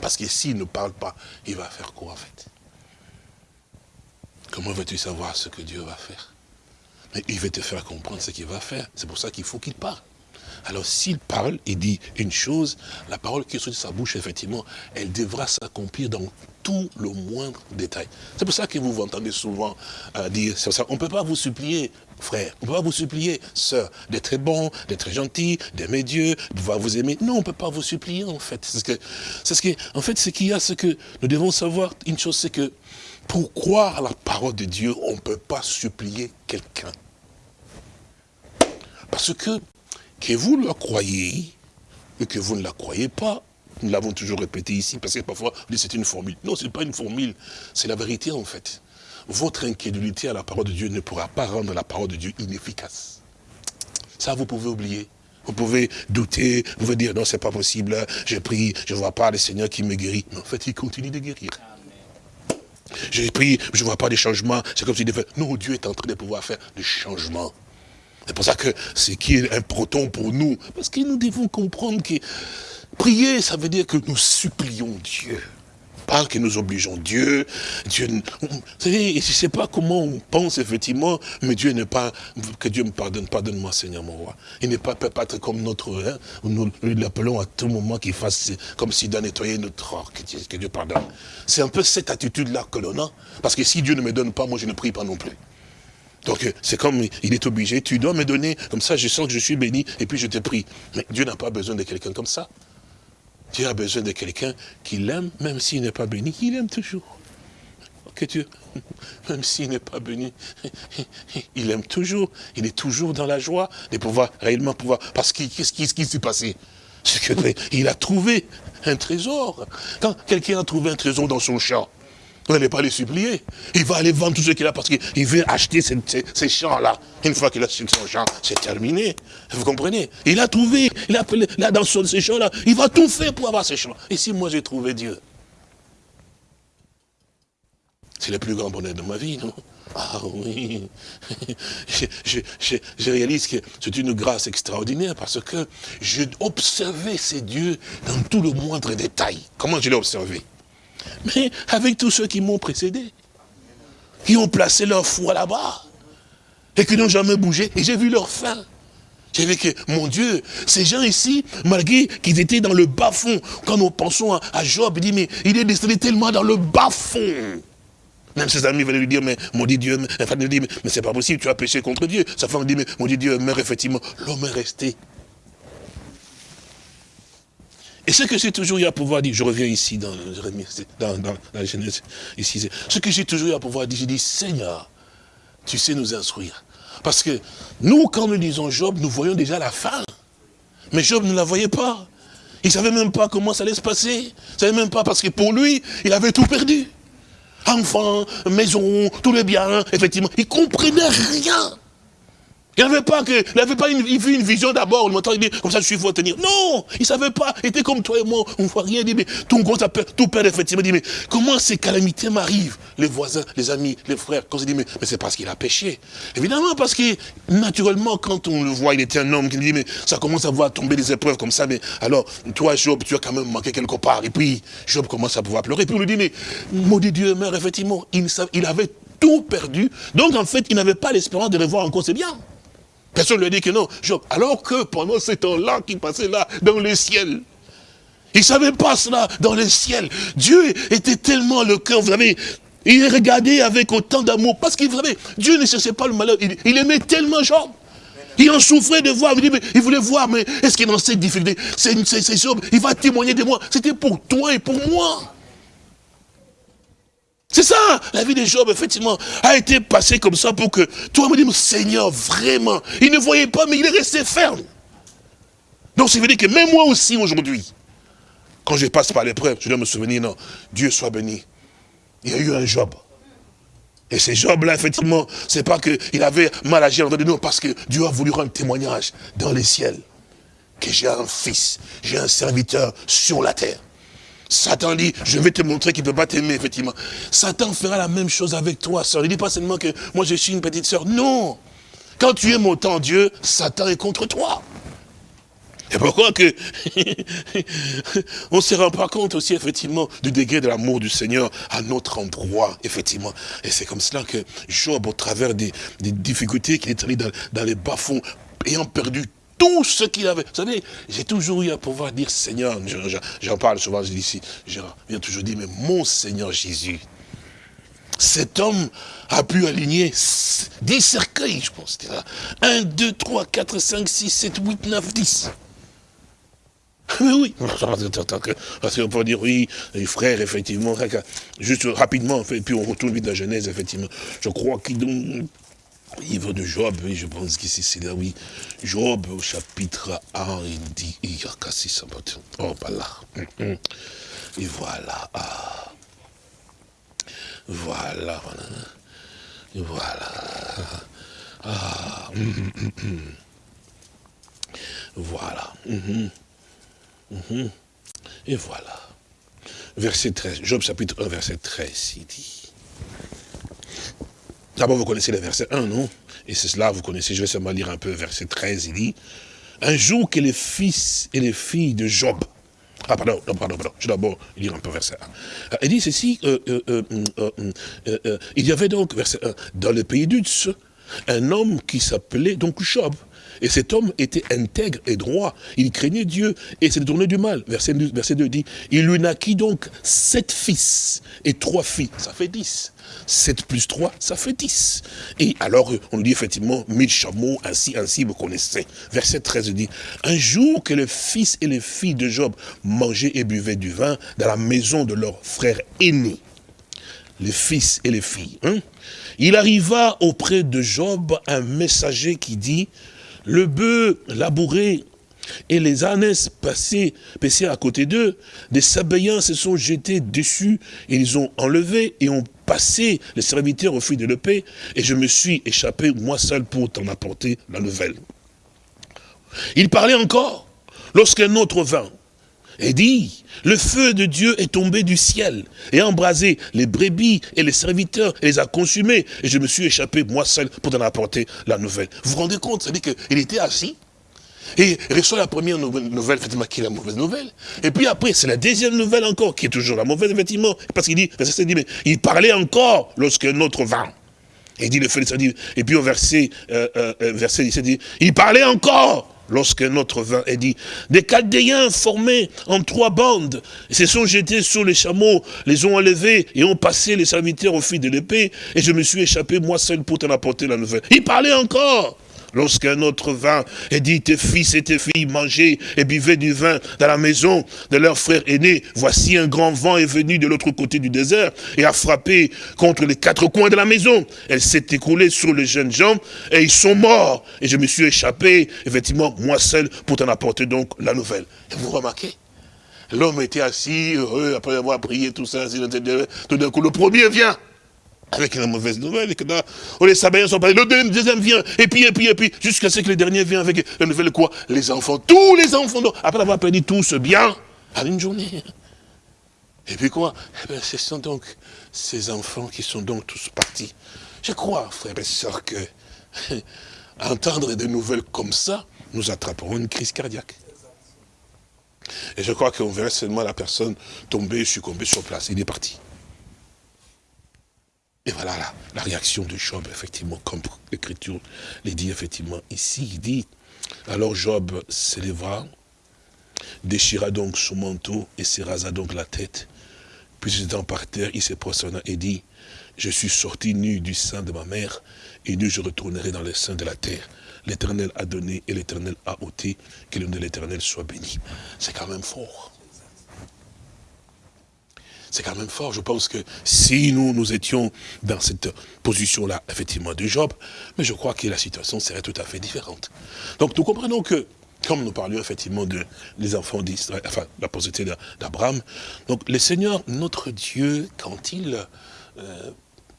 Parce que s'il ne parle pas, il va faire quoi en fait? Comment veux-tu savoir ce que Dieu va faire? Mais il veut te faire comprendre ce qu'il va faire. C'est pour ça qu'il faut qu'il parle. Alors s'il parle, il dit une chose, la parole qui est sur sa bouche, effectivement, elle devra s'accomplir dans tout le moindre détail. C'est pour ça que vous vous entendez souvent euh, dire, ça, on ne peut pas vous supplier, frère, on ne peut pas vous supplier, sœur, d'être bon, d'être gentil, d'aimer Dieu, de pouvoir vous aimer. Non, on ne peut pas vous supplier, en fait. Ce en fait, ce qu'il y a, c'est que nous devons savoir une chose, c'est que pour croire à la parole de Dieu, on ne peut pas supplier quelqu'un. Parce que que vous la croyez et que vous ne la croyez pas, nous l'avons toujours répété ici, parce que parfois, c'est une formule. Non, ce n'est pas une formule, c'est la vérité en fait. Votre incrédulité à la parole de Dieu ne pourra pas rendre la parole de Dieu inefficace. Ça, vous pouvez oublier. Vous pouvez douter, vous pouvez dire, non, c'est pas possible, j'ai pris, je ne vois pas le Seigneur qui me guérit. Mais en fait, il continue de guérir. J'ai pris, je ne vois pas de changement, c'est comme s'il devait... Non, Dieu est en train de pouvoir faire des changements. C'est pour ça que ce qui est important pour nous, parce que nous devons comprendre que prier, ça veut dire que nous supplions Dieu. Pas que nous obligeons Dieu. Dieu vous savez, je ne sais pas comment on pense effectivement, mais Dieu n'est pas, que Dieu me pardonne, pardonne-moi Seigneur mon roi. Il n'est pas, peut pas être comme notre, hein, nous l'appelons à tout moment qu'il fasse comme s'il doit nettoyer notre or, que Dieu pardonne. C'est un peu cette attitude-là que l'on a, parce que si Dieu ne me donne pas, moi je ne prie pas non plus. Donc c'est comme il est obligé, tu dois me donner, comme ça je sens que je suis béni, et puis je te prie. Mais Dieu n'a pas besoin de quelqu'un comme ça. Dieu a besoin de quelqu'un qui l'aime, même s'il n'est pas béni, il aime toujours. Que Dieu, (laughs) même s'il n'est pas béni, (laughs) il aime toujours, il est toujours dans la joie de pouvoir réellement pouvoir. Parce qu'est-ce qui s'est passé? Qu'il a trouvé un trésor. Quand quelqu'un a trouvé un trésor dans son champ, vous n'allez pas les supplier. Il va aller vendre tout ce qu'il a parce qu'il veut acheter ces, champs-là. Une fois qu'il a acheté son champ, c'est terminé. Vous comprenez? Il a trouvé, il a là dans ces champs-là, il va tout faire pour avoir ces champs. Et si moi j'ai trouvé Dieu? C'est le plus grand bonheur de ma vie, non? Ah oui, (laughs) je, réalise que c'est une grâce extraordinaire parce que j'ai observé ces dieux dans tout le moindre détail. Comment je l'ai observé? Mais avec tous ceux qui m'ont précédé, qui ont placé leur foi là-bas, et qui n'ont jamais bougé, et j'ai vu leur fin. J'ai vu que, mon Dieu, ces gens ici, malgré qu'ils étaient dans le bas-fond, quand nous pensons à, Job, il dit, mais il est descendu tellement dans le bas-fond. Même ses amis venaient lui dire, mais mon Dieu, mais, enfin, dit, mais, mais c'est pas possible, tu as péché contre Dieu. Sa femme dit, mais mon Dieu, mais effectivement, l'homme est resté et ce que j'ai toujours eu à pouvoir dire, je reviens ici dans, dans, dans la Genèse, ici, ce que j'ai toujours eu à pouvoir dire, j'ai dit, Seigneur, tu sais nous instruire. Parce que nous, quand nous lisons Job, nous voyons déjà la fin. Mais Job ne la voyait pas. Il ne savait même pas comment ça allait se passer. Il ne savait même pas parce que pour lui, il avait tout perdu. Enfants, maison, tous les biens, effectivement. Il ne comprenait rien. Il n'avait pas que, il n'avait pas une, il vu une vision d'abord, il dit, comme ça je suis fou à tenir. Non, il ne savait pas, il était comme toi et moi, on ne voit rien, il dit, mais tout gros, tout père effectivement, il dit, mais comment ces calamités m'arrivent? Les voisins, les amis, les frères, quand il dit, mais, mais c'est parce qu'il a péché. Évidemment, parce que, naturellement, quand on le voit, il était un homme, qui dit, mais ça commence à voir tomber des épreuves comme ça, mais alors, toi, Job, tu as quand même manqué quelque part. Et puis, Job commence à pouvoir pleurer. Et puis on lui dit, mais, maudit Dieu, mère, effectivement, il, il avait tout perdu. Donc, en fait, il n'avait pas l'espérance de revoir encore ses biens. Personne ne lui a dit que non. alors que pendant ce temps-là qui passait là, dans le ciel, il ne savait pas cela dans le ciel. Dieu était tellement le cœur, vous savez, il regardait avec autant d'amour. Parce qu'il savait, Dieu ne cherchait pas le malheur. Il, aimait tellement Job. Il en souffrait de voir. Il, voulait voir, mais est-ce qu'il est dans cette difficulté? C'est Job, il va témoigner de moi. C'était pour toi et pour moi. C'est ça, la vie de Job, effectivement, a été passée comme ça pour que toi me dis, Seigneur, vraiment, il ne voyait pas, mais il est resté ferme. Donc, ça veut dire que même moi aussi, aujourd'hui, quand je passe par l'épreuve, je dois me souvenir, non, Dieu soit béni. Il y a eu un Job. Et ce Job-là, effectivement, c'est pas qu'il avait mal agi en de nous, parce que Dieu a voulu rendre témoignage dans les ciels. Que j'ai un fils, j'ai un serviteur sur la terre. Satan dit, je vais te montrer qu'il ne peut pas t'aimer, effectivement. Satan fera la même chose avec toi, sœur. Il ne dit pas seulement que moi je suis une petite sœur. Non. Quand tu aimes autant Dieu, Satan est contre toi. Et pourquoi (laughs) on ne se rend pas compte aussi, effectivement, du degré de l'amour du Seigneur à notre endroit, effectivement. Et c'est comme cela que Job, au travers des, difficultés qu'il est allé dans, dans les bas-fonds, ayant perdu tout ce qu'il avait. Vous savez, j'ai toujours eu à pouvoir dire Seigneur, j'en parle souvent ici, je viens toujours dire, mais mon Seigneur Jésus, cet homme a pu aligner 10 cercueils, je pense. 1, 2, 3, 4, 5, 6, 7, 8, 9, 10. Mais oui, (laughs) parce qu'on peut dire, oui, les frères, effectivement, juste rapidement, et puis on retourne vite la Genèse, effectivement. Je crois qu'il livre de Job, oui, je pense qu'ici c'est là, oui. Job au chapitre 1, il dit, il y a cassé ça. Oh, bah là. Mm-hmm. Et voilà. Ah. Voilà. Et voilà. Ah. Mm-hmm. Voilà. Mm-hmm. Et voilà. Verset 13. Job chapitre 1, verset 13, il dit. D'abord, vous connaissez le verset 1, non? Et c'est cela, vous connaissez, je vais seulement lire un peu verset 13, il dit, un jour que les fils et les filles de Job, ah pardon, non, pardon, pardon, je vais d'abord lire un peu verset 1. Il dit ceci, euh, euh, euh, il y avait donc, verset 1, dans le pays d'Utz, un homme qui s'appelait donc Job, et cet homme était intègre et droit. Il craignait Dieu et s'est détourné du mal. Verset 2, verset 2 dit, il lui naquit donc sept fils et trois filles. Ça fait dix. 7 plus 3, ça fait 10. Et alors, on dit effectivement, mille chameaux, ainsi, ainsi, vous connaissez. Verset 13 dit, un jour que les fils et les filles de Job mangeaient et buvaient du vin dans la maison de leur frère aîné, les fils et les filles, hein, il arriva auprès de Job un messager qui dit, le bœuf labouré et les ânesses passés, à côté d'eux, des Sabéens se sont jetés dessus, et ils ont enlevé et ont passé les serviteurs au fil de l'épée, et je me suis échappé moi seul pour t'en apporter la nouvelle. Il parlait encore, lorsqu'un autre vint, et dit, le feu de Dieu est tombé du ciel, et a embrasé les brebis et les serviteurs, et les a consumés, et je me suis échappé moi seul pour t'en apporter la nouvelle. Vous vous rendez compte, c'est-à-dire qu'il était assis, et il reçoit la première nouvelle, effectivement, qui est la mauvaise nouvelle. Et puis après, c'est la deuxième nouvelle encore, qui est toujours la mauvaise, effectivement. Parce qu'il dit, dit, mais il parlait encore lorsqu'un autre vint. Et dit, le dit, et puis au verset, euh, euh, euh verset 17, dit, il parlait encore lorsqu'un autre vint et dit, des Chaldéens formés en trois bandes, se sont jetés sur les chameaux, les ont enlevés et ont passé les serviteurs au fil de l'épée, et je me suis échappé moi seul pour t'en apporter la nouvelle. Il parlait encore lorsqu'un autre vint et dit, tes fils et tes filles mangeaient et buvaient du vin dans la maison de leur frère aîné, voici un grand vent est venu de l'autre côté du désert et a frappé contre les quatre coins de la maison. Elle s'est écoulée sur les jeunes gens et ils sont morts. Et je me suis échappé, effectivement, moi seul, pour t'en apporter donc la nouvelle. Et vous remarquez? L'homme était assis, heureux, après avoir prié, tout ça, tout d'un coup, le premier vient avec la mauvaise nouvelle, et que là, oh, les Sabéens sont partis, le deuxième vient, et puis, et puis, et puis, jusqu'à ce que le dernier vienne avec la nouvelle quoi? Les enfants, tous les enfants, après avoir perdu tout ce bien, à une journée. Et puis quoi? Eh bien, Ce sont donc ces enfants qui sont donc tous partis. Je crois, frères et sœurs, que (laughs) entendre des nouvelles comme ça, nous attraperons une crise cardiaque. Et je crois qu'on verrait seulement la personne tomber, succomber sur place. Il est parti. Et voilà la, réaction de Job, effectivement, comme l'Écriture les dit effectivement ici. Il dit, alors Job s'élèvera, déchira donc son manteau et se rasa donc la tête. Puis étant par terre, il se prosterne et dit, je suis sorti nu du sein de ma mère, et nu je retournerai dans le sein de la terre. L'Éternel a donné et l'Éternel a ôté, que le nom de l'Éternel soit béni. C'est quand même fort. C'est quand même fort. Je pense que si nous, nous étions dans cette position-là, effectivement, de Job, mais je crois que la situation serait tout à fait différente. Donc nous comprenons que, comme nous parlions effectivement de les enfants d'Israël, enfin, la postérité d'Abraham, donc le Seigneur, notre Dieu, quand il euh,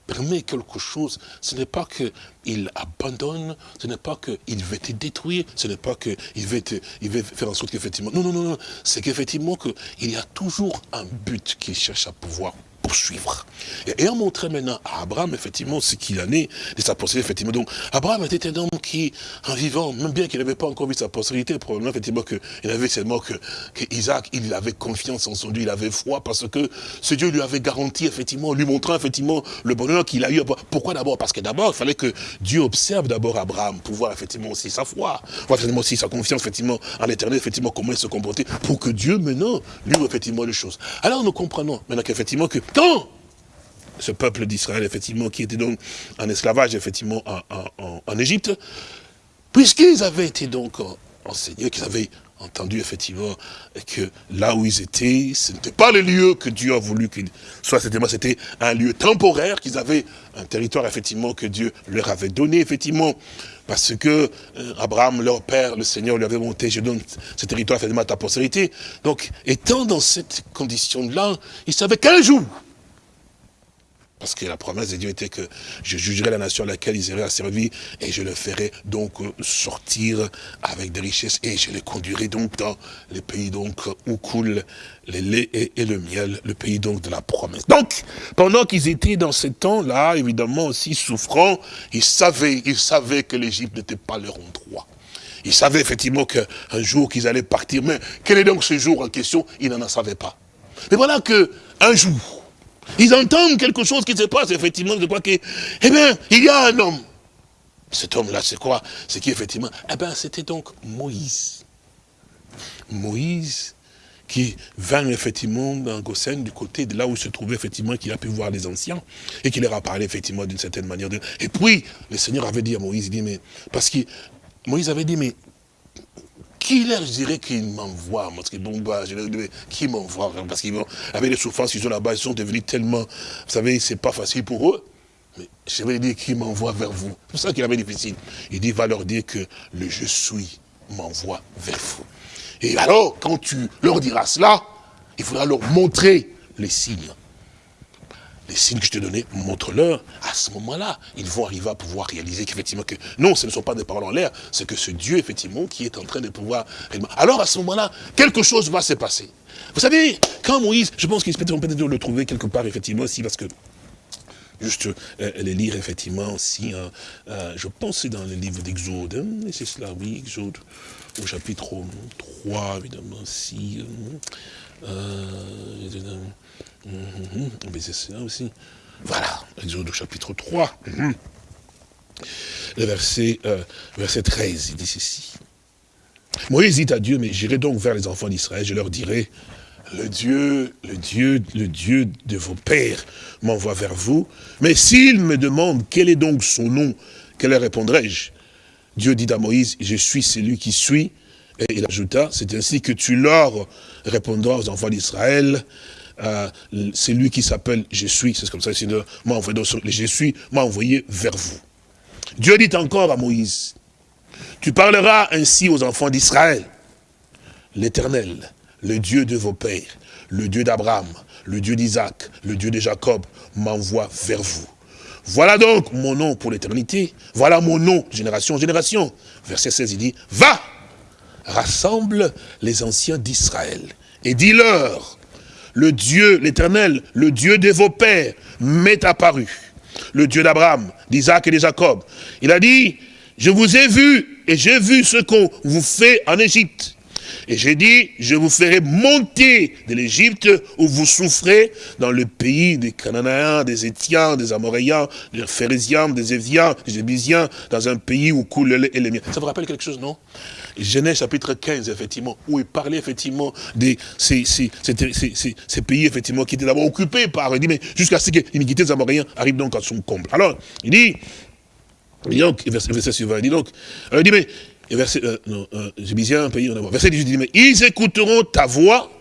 permet quelque chose, ce n'est pas qu'il abandonne, ce n'est pas qu'il veut te détruire, ce n'est pas qu'il veut, il veut faire en sorte qu'effectivement... Non, non, non, non. c'est qu'effectivement il y a toujours un but qu'il cherche à pouvoir poursuivre. Et ayant montré maintenant à Abraham, effectivement, ce qu'il en est de sa postérité, effectivement. Donc, Abraham était un homme qui, en vivant, même bien qu'il n'avait pas encore vu sa postérité, probablement, effectivement, qu'il avait seulement que, que, Isaac, il avait confiance en son Dieu, il avait foi, parce que ce Dieu lui avait garanti, effectivement, lui montrant, effectivement, le bonheur qu'il a eu. Pourquoi d'abord? Parce que d'abord, il fallait que Dieu observe d'abord Abraham, pour voir, effectivement, aussi sa foi, voir, effectivement, aussi sa confiance, effectivement, en l'éternel, effectivement, comment il se comportait, pour que Dieu, maintenant, lui, effectivement, les choses. Alors, nous comprenons, maintenant qu'effectivement, que ce peuple d'Israël, effectivement, qui était donc en esclavage, effectivement, en, Égypte, puisqu'ils avaient été donc enseignés, qu'ils avaient entendu, effectivement, que là où ils étaient, ce n'était pas le lieu que Dieu a voulu qu'ils soient, c'était un lieu temporaire, qu'ils avaient un territoire, effectivement, que Dieu leur avait donné, effectivement, parce que euh, Abraham, leur père, le Seigneur lui avait monté, je donne ce territoire, effectivement, à ta postérité. Donc, étant dans cette condition-là, ils savaient qu'un jour, parce que la promesse de Dieu était que je jugerai la nation à laquelle ils auraient servi et je le ferai donc euh, sortir avec des richesses et je les conduirai donc dans les pays donc où coule le lait et, le miel, le pays donc de la promesse. Donc, pendant qu'ils étaient dans ce temps-là, évidemment aussi souffrant, ils savaient, ils savaient que l'Égypte n'était pas leur endroit. Ils savaient effectivement qu'un jour qu'ils allaient partir, mais quel est donc ce jour en question? Ils n'en savaient pas. Mais voilà que un jour, ils entendent quelque chose qui se passe, effectivement, de quoi que, eh bien, il y a un homme. Cet homme-là, c'est quoi? C'est qui, effectivement, eh bien, c'était donc Moïse. Moïse, qui vint effectivement dans Goshen, du côté de là où se trouvait effectivement, qu'il a pu voir les anciens, et qui leur a parlé effectivement d'une certaine manière. Et puis, le Seigneur avait dit à Moïse, il dit, mais, parce que Moïse avait dit, mais qui leur dirait qu'il m'envoie Parce que bon, bah, je leur dirais, qui m'envoie Parce qu'avec les souffrances qu'ils ont là-bas, ils sont devenus tellement, vous savez, c'est pas facile pour eux. Mais je vais dire qui m'envoie vers vous. C'est ça qu'il avait difficile. Il dit, va leur dire que le je suis m'envoie vers vous. Et alors, quand tu leur diras cela, il faudra leur montrer les signes les signes que je te donnais, montre-leur. À ce moment-là, ils vont arriver à pouvoir réaliser qu'effectivement, que non, ce ne sont pas des paroles en l'air, c'est que ce Dieu, effectivement, qui est en train de pouvoir... Alors, à ce moment-là, quelque chose va se passer. Vous savez, quand Moïse, je pense peut peut-être le trouver quelque part, effectivement, aussi, parce que juste euh, les lire effectivement aussi, hein, euh, je pense dans le livre d'Exode, hein, c'est cela, oui, Exode, au chapitre 3, évidemment, si, euh, Mhm. Aussi. Voilà, Exode chapitre 3. Mhm. Le verset, euh, verset 13, il dit ceci. Moïse dit à Dieu, mais j'irai donc vers les enfants d'Israël, je leur dirai, le Dieu, le Dieu, le Dieu de vos pères m'envoie vers vous, mais s'ils me demandent quel est donc son nom, quel leur répondrai-je? Dieu dit à Moïse, je suis celui qui suis, et il ajouta, c'est ainsi que tu leur répondras aux enfants d'Israël, euh, c'est lui qui s'appelle Je suis, c'est comme ça, m'a envoyé, Je suis m'a envoyé vers vous. Dieu dit encore à Moïse, tu parleras ainsi aux enfants d'Israël, l'Éternel, le Dieu de vos pères, le Dieu d'Abraham, le Dieu d'Isaac, le Dieu de Jacob, m'envoie vers vous. Voilà donc mon nom pour l'éternité, voilà mon nom, génération en génération. Verset 16, il dit, va, rassemble les anciens d'Israël, et dis-leur, le Dieu, l'éternel, le Dieu de vos pères, m'est apparu. Le Dieu d'Abraham, d'Isaac et de Jacob. Il a dit, je vous ai vu et j'ai vu ce qu'on vous fait en Égypte. Et j'ai dit, je vous ferai monter de l'Égypte où vous souffrez dans le pays des Cananéens, des Étiens, des Amoréens, des Phérésiens, des Éviens, des Jébusiens, dans un pays où coule le lait. Ça vous rappelle quelque chose, non? Genèse chapitre 15, effectivement, où il parlait effectivement de ces, pays, effectivement, qui étaient d'abord occupés par, il dit, mais jusqu'à ce que l'iniquité des Amoréens arrive donc à son comble. Alors, il dit, donc, verset, verset suivant, il dit donc, il dit, mais verset, euh, non, euh, un pays en avant. Verset 18, dit, mais ils écouteront ta voix,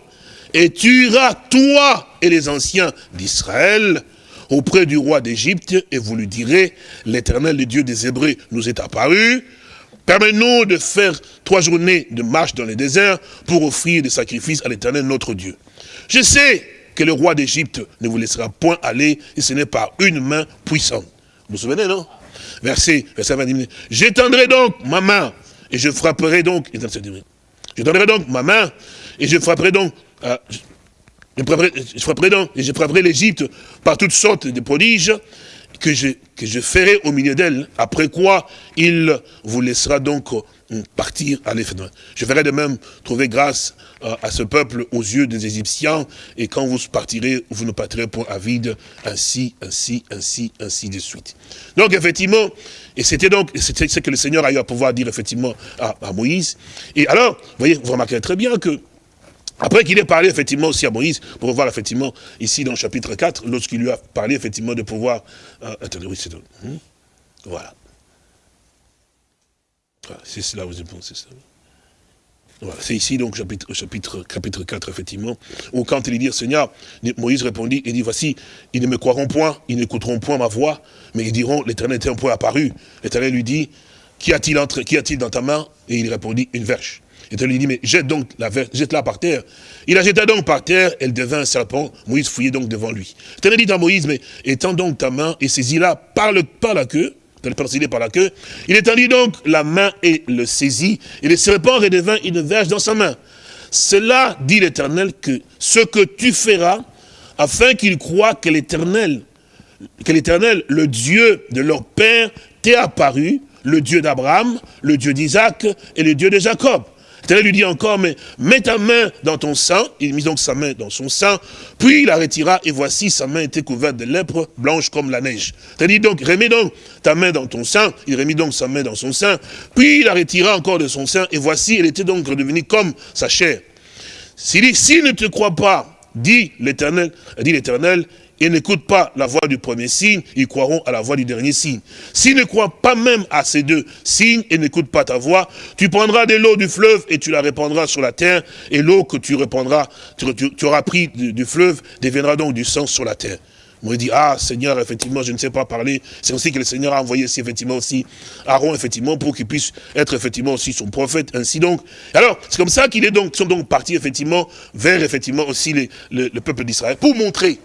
et tu iras, toi et les anciens d'Israël auprès du roi d'Égypte, et vous lui direz, l'éternel, le Dieu des Hébreux, nous est apparu, Permets-nous de faire trois journées de marche dans le désert pour offrir des sacrifices à l'éternel notre Dieu. Je sais que le roi d'Égypte ne vous laissera point aller, et ce n'est pas une main puissante. Vous vous souvenez, non? Verset, verset 20. J'étendrai donc ma main, et je frapperai donc, j'étendrai donc ma main, et je frapperai donc, euh, je, frapperai, je frapperai donc, et je frapperai l'Égypte par toutes sortes de prodiges, que je, que je ferai au milieu d'elle, après quoi il vous laissera donc euh, partir à l'effet. Je ferai de même trouver grâce euh, à ce peuple aux yeux des Égyptiens, et quand vous partirez, vous ne partirez point à vide, ainsi, ainsi, ainsi, ainsi de suite. Donc effectivement, et c'était donc, ce que le Seigneur a eu à pouvoir dire effectivement à, à Moïse. Et alors, vous voyez, vous remarquerez très bien que après qu'il ait parlé effectivement aussi à Moïse, pour voir effectivement ici dans le chapitre 4, lorsqu'il lui a parlé effectivement de pouvoir... Euh, attendez, oui, c'est... Hmm? voilà. C'est cela, vous c'est ça. Voilà, c'est ici donc chapitre, chapitre, chapitre 4, effectivement, où quand il dit, Seigneur, Moïse répondit, il dit, voici, ils ne me croiront point, ils n'écouteront point ma voix, mais ils diront, l'éternel est un point apparu. L'éternel lui dit, qu'y a-t-il dans ta main? Et il répondit, une verge. Et il lui dit, mais jette donc la jette-la par terre. Il la jeta donc par terre, elle devint un serpent. Moïse fouillait donc devant lui. Il dit à Moïse, mais étends donc ta main et saisis-la par, par la queue. par la queue. Il étendit donc la main et le saisit. Et le serpent redevint une verge dans sa main. Cela, dit l'Éternel, que ce que tu feras, afin qu'il croient que l'Éternel, que l'Éternel, le Dieu de leur père, t'est apparu, le Dieu d'Abraham, le Dieu d'Isaac et le Dieu de Jacob. L'Éternel lui dit encore, mais mets ta main dans ton sein. Il mit donc sa main dans son sein, puis il la retira, et voici, sa main était couverte de lèpre, blanche comme la neige. Dit donc, remets donc ta main dans ton sein. Il remit donc sa main dans son sein, puis il la retira encore de son sein, et voici, elle était donc redevenue comme sa chair. S'il dit, s'il ne te croit pas, dit l'Éternel, dit l'Éternel, ils n'écoutent pas la voix du premier signe, ils croiront à la voix du dernier signe. S'ils ne croient pas même à ces deux signes et n'écoutent pas ta voix, tu prendras de l'eau du fleuve et tu la répandras sur la terre, et l'eau que tu répandras, tu, auras pris du, fleuve, deviendra donc du sang sur la terre. Moi, dit, ah, Seigneur, effectivement, je ne sais pas parler. C'est aussi que le Seigneur a envoyé aussi, effectivement, aussi Aaron, effectivement, pour qu'il puisse être, effectivement, aussi son prophète, ainsi donc. Alors, c'est comme ça qu'ils sont donc partis, effectivement, vers, effectivement, aussi le peuple d'Israël, pour montrer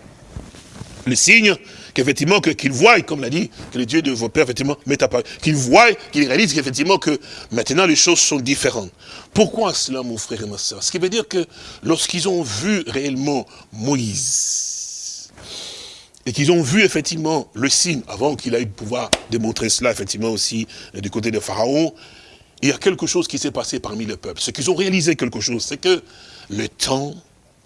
le signe qu'effectivement, qu'ils voient, comme l'a dit, que les dieux de vos pères, effectivement, mettent à part, qu'ils voient, qu'ils réalisent qu'effectivement, que maintenant les choses sont différentes. Pourquoi cela, mon frère et ma soeur? Ce qui veut dire que lorsqu'ils ont vu réellement Moïse, et qu'ils ont vu effectivement le signe, avant qu'il ait pouvoir démontrer cela, effectivement aussi, euh, du côté de Pharaon, il y a quelque chose qui s'est passé parmi le peuple. Ce qu'ils ont réalisé quelque chose, c'est que le temps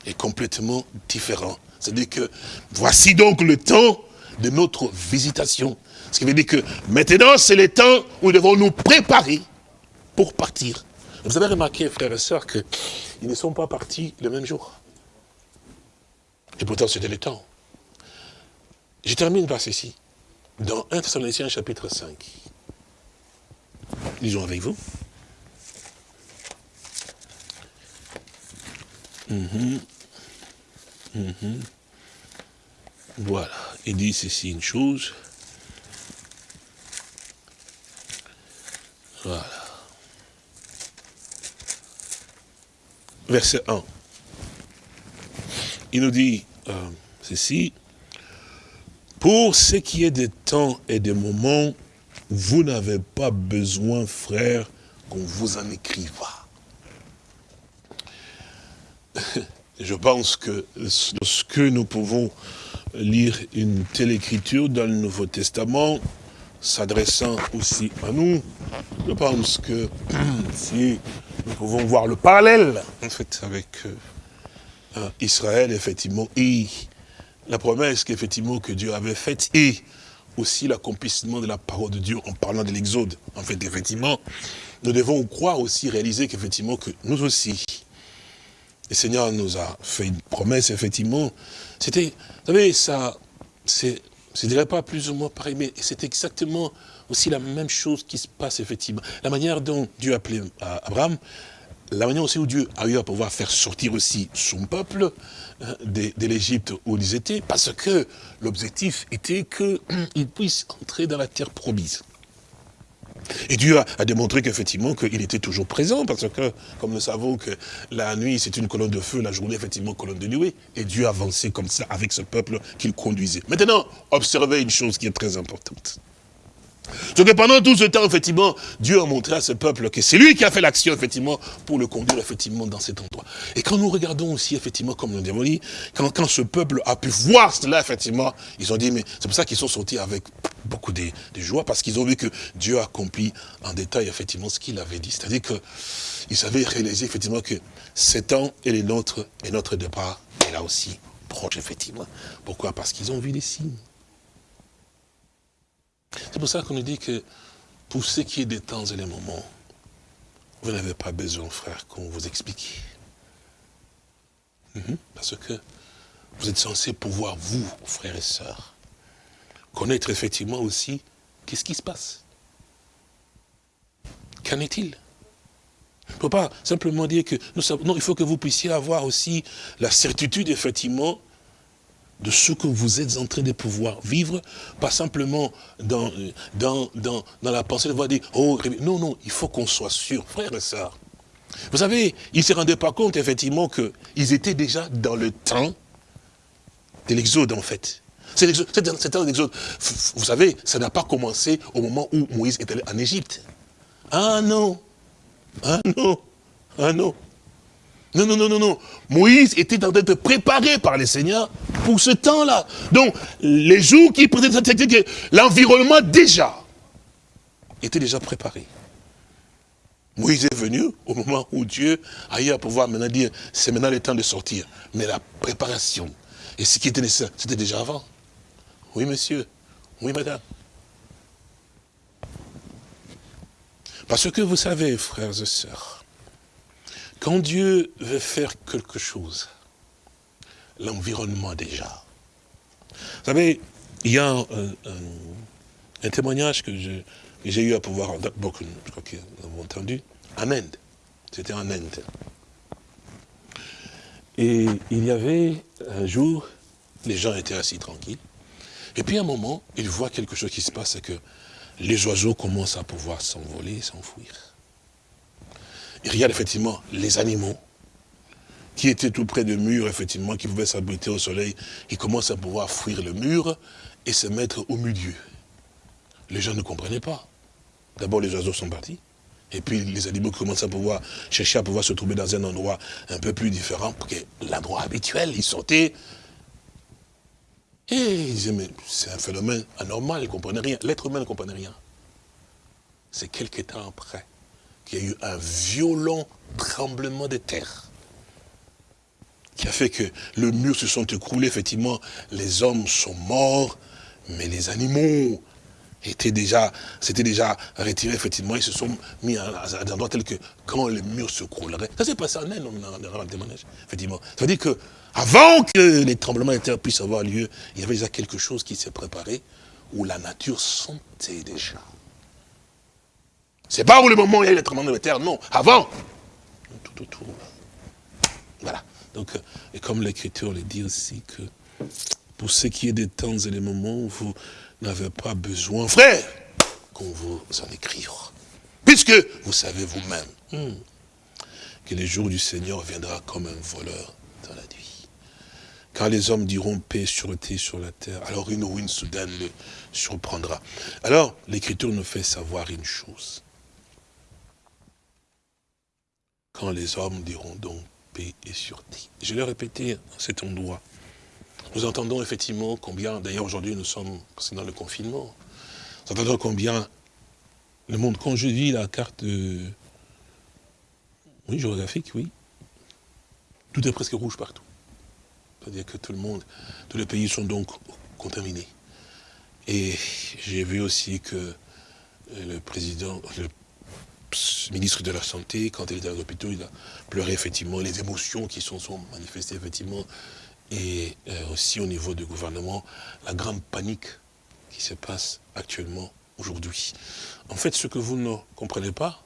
est complètement différent. C'est-à-dire que voici donc le temps de notre visitation. Ce qui veut dire que maintenant, c'est le temps où nous devons nous préparer pour partir. Vous avez remarqué, frères et sœurs, qu'ils ne sont pas partis le même jour. Et pourtant, c'était le temps. Je termine par ceci. Dans 1 Thessaloniciens chapitre 5. Lisons avec vous. Mhm. Voilà, il dit ceci une chose. Voilà. Verset 1. Il nous dit euh, ceci. Pour ce qui est des temps et des moments, vous n'avez pas besoin, frères, qu'on vous en écrive. Je pense que ce que nous pouvons lire une telle écriture dans le Nouveau Testament, s'adressant aussi à nous, je pense que (clears throat) si nous pouvons voir le parallèle, en fait, avec euh, Israël, effectivement, et la promesse qu'effectivement que Dieu avait faite, et aussi l'accomplissement de la parole de Dieu en parlant de l'exode. En fait, effectivement, nous devons croire aussi, réaliser qu'effectivement, que nous aussi, le Seigneur nous a fait une promesse, effectivement. C'était, vous savez, ça, c'est, je ne dirais pas plus ou moins pareil, mais c'est exactement aussi la même chose qui se passe, effectivement. La manière dont Dieu a appelé Abraham, la manière aussi où Dieu a eu à pouvoir faire sortir aussi son peuple hein, de, de l'Égypte où ils étaient, parce que l'objectif était qu'ils (clears throat) puissent entrer dans la terre promise. Et Dieu a, démontré qu'effectivement, qu'il était toujours présent, parce que, comme nous savons que la nuit, c'est une colonne de feu, la journée, effectivement, colonne de nuée. Et Dieu avançait comme ça avec ce peuple qu'il conduisait. Maintenant, observez une chose qui est très importante. Que pendant tout ce temps, effectivement, Dieu a montré à ce peuple que c'est lui qui a fait l'action, effectivement, pour le conduire, effectivement, dans cet endroit. Et quand nous regardons aussi, effectivement, comme nous l'avons dit, quand, quand ce peuple a pu voir cela, effectivement, ils ont dit, mais c'est pour ça qu'ils sont sortis avec beaucoup de, de joie, parce qu'ils ont vu que Dieu a accompli en détail, effectivement, ce qu'il avait dit. C'est-à-dire qu'ils avaient réalisé, effectivement, que cet temps et les nôtres, et notre départ est là aussi proche, effectivement. Pourquoi? Parce qu'ils ont vu des signes. C'est pour ça qu'on nous dit que pour ce qui est des temps et des moments, vous n'avez pas besoin, frère, qu'on vous explique. Mhm. Parce que vous êtes censé pouvoir, vous, frères et sœurs, connaître effectivement aussi qu'est-ce qui se passe. Qu'en est-il? Il ne faut pas simplement dire que nous non, il faut que vous puissiez avoir aussi la certitude, effectivement, de ce que vous êtes en train de pouvoir vivre, pas simplement dans, dans, dans, dans la pensée de voir dire, oh, non, non, il faut qu'on soit sûr, frères et sœurs. Vous savez, ils ne se rendaient pas compte, effectivement, qu'ils étaient déjà dans le temps de l'exode, en fait. C'est un exode. Vous savez, ça n'a pas commencé au moment où Moïse était en Égypte. Ah non, ah non, ah non. Non, non, non, non, non. Moïse était en train d'être préparé par les seigneurs pour ce temps-là. Donc, les jours qui technique, l'environnement déjà était déjà préparé. Moïse est venu au moment où Dieu a eu à pouvoir maintenant dire, c'est maintenant le temps de sortir. Mais la préparation, et ce qui était nécessaire, c'était déjà avant. Oui, monsieur. Oui, madame. Parce que vous savez, frères et sœurs, quand Dieu veut faire quelque chose, l'environnement déjà. Vous savez, il y a un, témoignage que j'ai eu à pouvoir, beaucoup, je crois que vous entendu, en Inde. C'était en Inde. Et il y avait un jour, les gens étaient assis tranquilles. Et puis à un moment, ils voient quelque chose qui se passe, c'est que les oiseaux commencent à pouvoir s'envoler, s'enfuir il regarde effectivement les animaux qui étaient tout près du mur, effectivement, qui pouvaient s'abriter au soleil, ils commencent à pouvoir fuir le mur et se mettre au milieu. Les gens ne comprenaient pas. D'abord, les oiseaux sont partis. Et puis, les animaux commencent à pouvoir chercher à pouvoir se trouver dans un endroit un peu plus différent que l'endroit habituel. Ils sautaient. Et ils disaient, mais c'est un phénomène anormal, ils ne comprenaient rien. L'être humain ne comprenait rien. C'est quelques temps après qu'il y a eu un violent tremblement de terre qui a fait que le mur se sont écroulés, effectivement, les hommes sont morts, mais les animaux étaient déjà, s'étaient déjà retirés, effectivement, ils se sont mis à, des endroits tels que quand le mur se croulerait. Ça s'est passé en Inde, on a un témoignage, effectivement. Ça veut dire que avant que les tremblements de terre puissent avoir lieu, il y avait déjà quelque chose qui s'est préparé, où la nature sentait déjà. C'est pas où le moment où il y a eu le tremblement de terre, non, avant. Tout autour. Voilà. Donc, euh, et comme l'Écriture le dit aussi que pour ce qui est des temps et des moments, vous n'avez pas besoin, frère, qu'on vous en écrive. Puisque vous savez vous-même hmm, que le jour du Seigneur viendra comme un voleur dans la nuit. Quand les hommes diront paix, sûreté sur la terre, alors une ruine soudaine le surprendra. Alors, l'Écriture nous fait savoir une chose quand les hommes diront donc paix et sûreté. Je l'ai répété à cet endroit. Nous entendons effectivement combien, d'ailleurs aujourd'hui nous sommes, dans le confinement, nous entendons combien le monde, quand je dis la carte géographique, oui, tout est presque rouge partout. C'est-à-dire que tout le monde, tous les pays sont donc contaminés. Et j'ai vu aussi que le président, le ministre de la Santé, quand il était à l'hôpital, il a pleuré effectivement les émotions qui sont, sont manifestées effectivement. Et euh, aussi au niveau du gouvernement, la grande panique qui se passe actuellement aujourd'hui. En fait, ce que vous ne comprenez pas,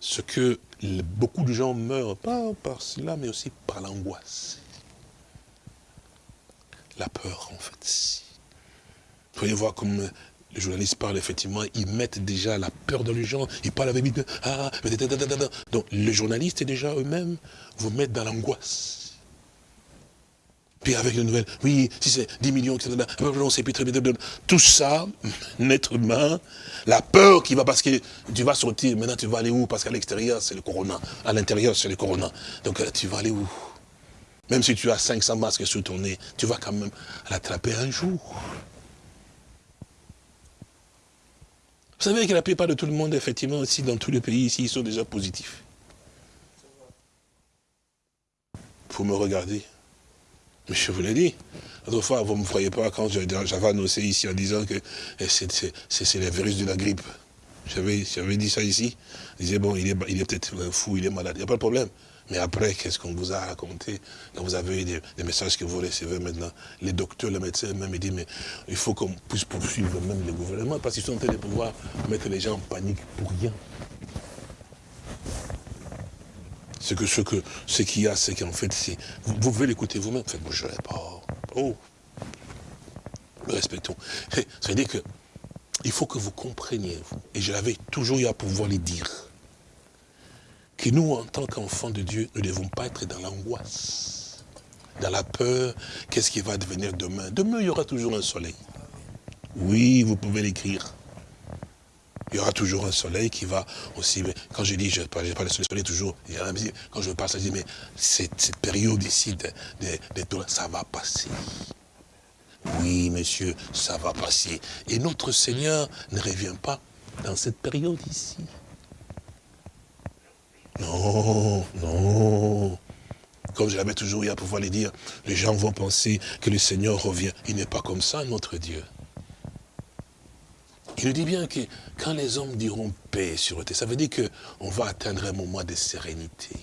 ce que beaucoup de gens meurent, pas par cela, mais aussi par l'angoisse. La peur, en fait. Vous pouvez voir comme les journalistes parlent, effectivement, ils mettent déjà la peur dans les gens, ils parlent avec ah, donc les journalistes déjà eux-mêmes vous mettent dans l'angoisse. Puis avec les nouvelles, oui, si c'est 10 millions, etc., tout ça, (laughs) être humain, la peur qui va, parce que tu vas sortir, maintenant tu vas aller où? Parce qu'à l'extérieur, c'est le corona, à l'intérieur, c'est le corona. Donc euh, tu vas aller où? Même si tu as 500 masques sur ton nez, tu vas quand même l'attraper un jour. Vous savez que la plupart de tout le monde, effectivement, aussi dans tous les pays ici, ils sont déjà positifs. Faut me regarder. Mais je vous l'ai dit. Autrefois, vous ne me croyez pas quand j'avais annoncé ici en disant que eh, c'est le virus de la grippe. J'avais dit ça ici. Je disais, bon, il est, il est peut-être fou, il est malade. Il n'y a pas de problème. Mais après, qu'est-ce qu'on vous a raconté? Quand vous avez des, des, messages que vous recevez maintenant, les docteurs, les médecins même, ils disent, mais il faut qu'on puisse poursuivre même les gouvernements, parce qu'ils sont en train de pouvoir mettre les gens en panique pour rien. Ce que ce que ce qu'il y a, c'est qu'en fait, vous, vous, pouvez l'écouter vous-même. Faites bouger les pas. Oh, respectons. (laughs) Ça veut dire que il faut que vous compreniez, et je l'avais toujours eu à pouvoir les dire, que nous, en tant qu'enfants de Dieu, ne devons pas être dans l'angoisse, dans la peur, qu'est-ce qui va devenir demain Demain, il y aura toujours un soleil. Oui, vous pouvez l'écrire. Il y aura toujours un soleil qui va aussi, quand je dis, je parle, pas le soleil toujours, quand je parle, je dis, mais cette, période ici, de, de, ça va passer. Oui, monsieur, ça va passer. Et notre Seigneur ne revient pas dans cette période ici. Non, non. Comme je l'avais toujours eu à pouvoir le dire, les gens vont penser que le Seigneur revient. Il n'est pas comme ça, notre Dieu. Il nous dit bien que quand les hommes diront paix sur terre, ça veut dire qu'on va atteindre un moment de sérénité.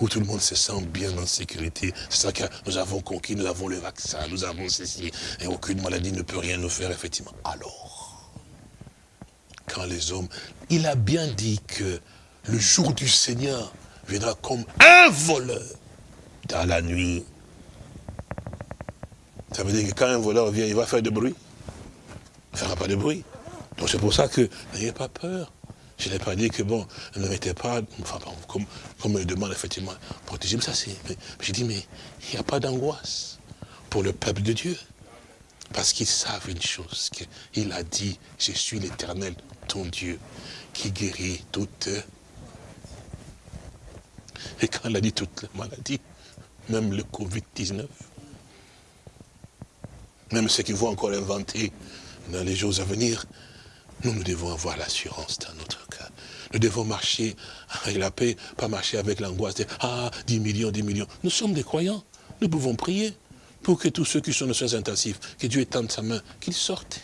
Où tout le monde se sent bien en sécurité. C'est ça que nous avons conquis, nous avons le vaccin, nous avons ceci, et aucune maladie ne peut rien nous faire, effectivement. Alors, quand les hommes... Il a bien dit que le jour du Seigneur viendra comme un voleur dans la nuit. Ça veut dire que quand un voleur vient, il va faire du bruit. Il ne fera pas de bruit. Donc c'est pour ça que n'ayez pas peur. Je n'ai pas dit que bon, ne mettez pas, enfin, comme, comme demande effectivement, protéger. Mais ça c'est. J'ai dit, mais il n'y a pas d'angoisse pour le peuple de Dieu. Parce qu'ils savent une chose, qu'il a dit, je suis l'éternel, ton Dieu, qui guérit toute et quand elle a dit toutes les maladies, même le Covid-19, même ceux qui vont encore inventer dans les jours à venir, nous, nous devons avoir l'assurance dans notre cœur. Nous devons marcher avec la paix, pas marcher avec l'angoisse de « Ah, 10 millions, 10 millions ». Nous sommes des croyants. Nous pouvons prier pour que tous ceux qui sont nos soins intensifs, que Dieu étende sa main, qu'ils sortent.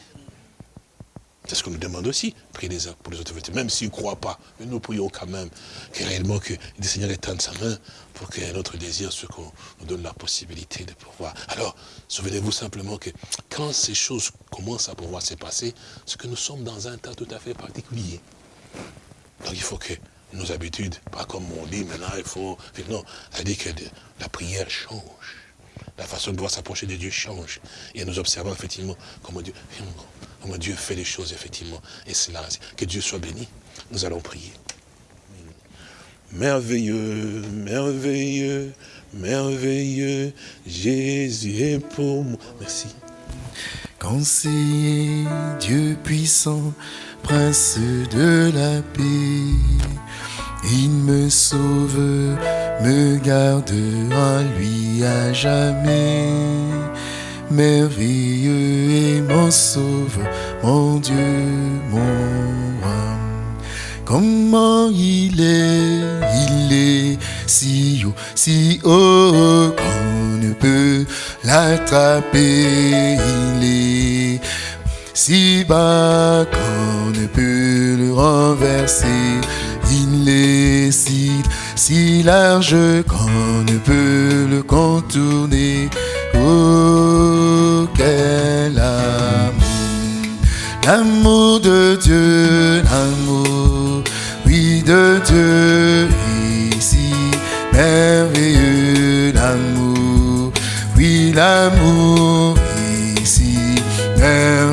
C'est ce qu'on nous demande aussi, prier les uns pour les autres. Même s'ils ne croient pas, mais nous prions quand même que réellement que le Seigneur étende sa main pour que notre désir, ce qu'on nous donne la possibilité de pouvoir. Alors, souvenez-vous simplement que quand ces choses commencent à pouvoir se passer, c'est que nous sommes dans un temps tout à fait particulier. Donc il faut que nos habitudes, pas comme on dit maintenant, il faut... Non, dit que la prière change. La façon de pouvoir s'approcher de Dieu change. Et nous observons effectivement comment Dieu, comment Dieu fait les choses, effectivement. Et c'est là, que Dieu soit béni. Nous allons prier. Merveilleux, merveilleux, merveilleux, Jésus est pour moi. Merci. Conseiller, Dieu puissant, prince de la paix, il me sauve, me garde en lui à jamais. Merveilleux et mon sauve, mon Dieu, mon roi. Comment il est, il est si haut, si haut qu'on ne peut l'attraper. Il est si bas qu'on ne peut le renverser si large qu'on ne peut le contourner. Oh, quel amour, l'amour de Dieu, l'amour, oui, de Dieu, ici, merveilleux, l'amour, oui, l'amour, ici, merveilleux.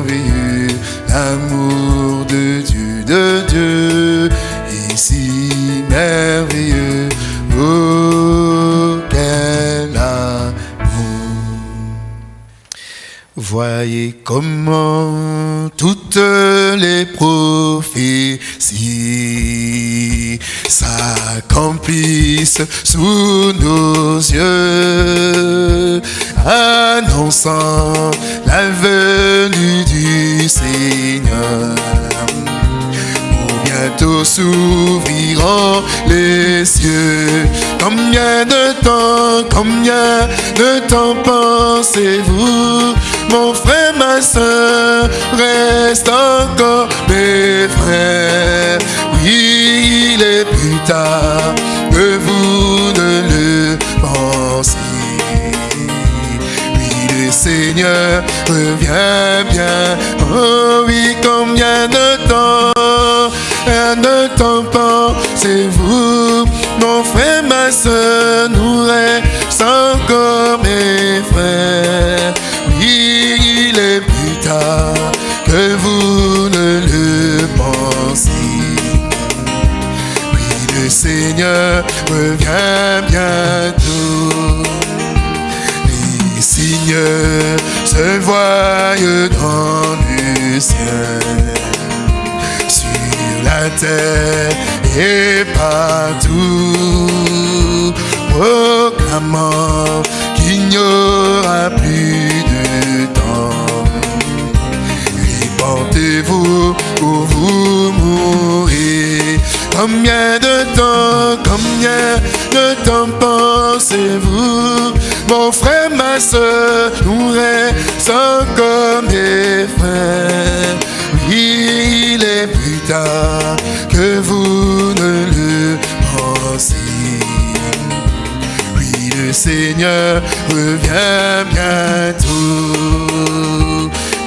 Merveilleux. Voyez comment toutes les prophéties s'accomplissent sous nos yeux, annonçant la venue du Seigneur. Bientôt s'ouvriront les cieux. Combien de temps, combien de temps pensez-vous, mon frère, ma soeur, reste encore mes frères. Oui, il est plus tard que vous ne le pensiez. Oui, le Seigneur revient bien. Oh oui, combien de temps, combien de temps pensez-vous, mon frère, ma soeur, nous reste encore mes frères. Oui, il est plus tard que vous ne le pensiez. Oui, le Seigneur revient bientôt. Les signes se voient dans le ciel, la terre et partout, proclamant qu'il n'y aura plus de temps. Répandez-vous ou vous mourrez. Combien de temps, combien de temps pensez-vous, mon frère, ma soeur, nous reste encore mes frères. Il est plus tard que vous ne le pensiez. Oui, le Seigneur revient bientôt,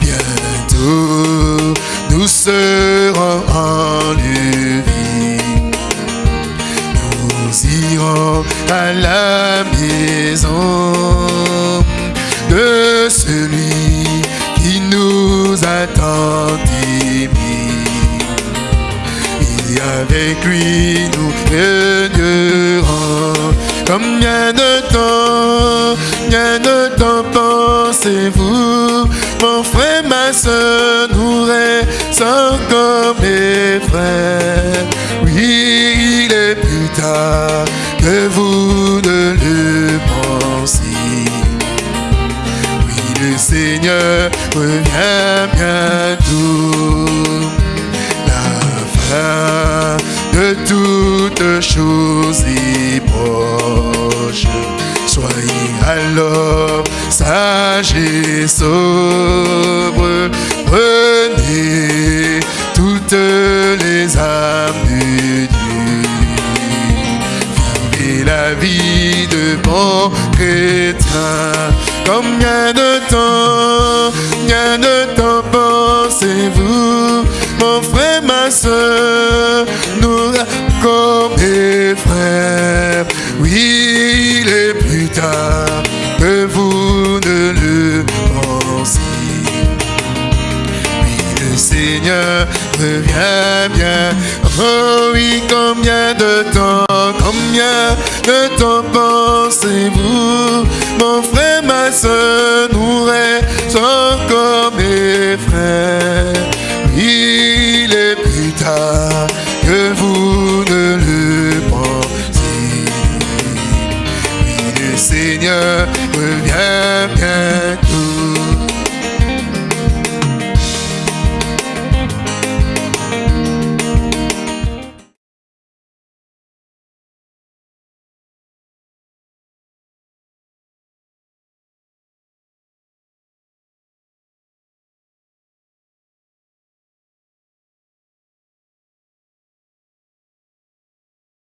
bientôt. Nous serons enlevés. Nous irons à la maison de celui qui nous attend avec lui nous régnerons. Combien de temps, combien de temps pensez-vous, mon frère, ma soeur, nous reste encore mes frères. Oui, il est plus tard que vous ne le pensiez. Oui, le Seigneur revient bientôt. De toutes choses est proche. Soyez alors sages et sobres. Prenez toutes les âmes de Dieu. Vivez la vie de bon chrétien. Combien de temps, combien de temps pensez-vous, mon frère, soeur, nous comme mes frères. Oui, il est plus tard que vous ne le pensiez. Oui, le Seigneur revient bien. Oh oui, combien de temps, combien de temps pensez-vous, mon frère, ma soeur, nous reste encore mes frères? bien, bien, bien.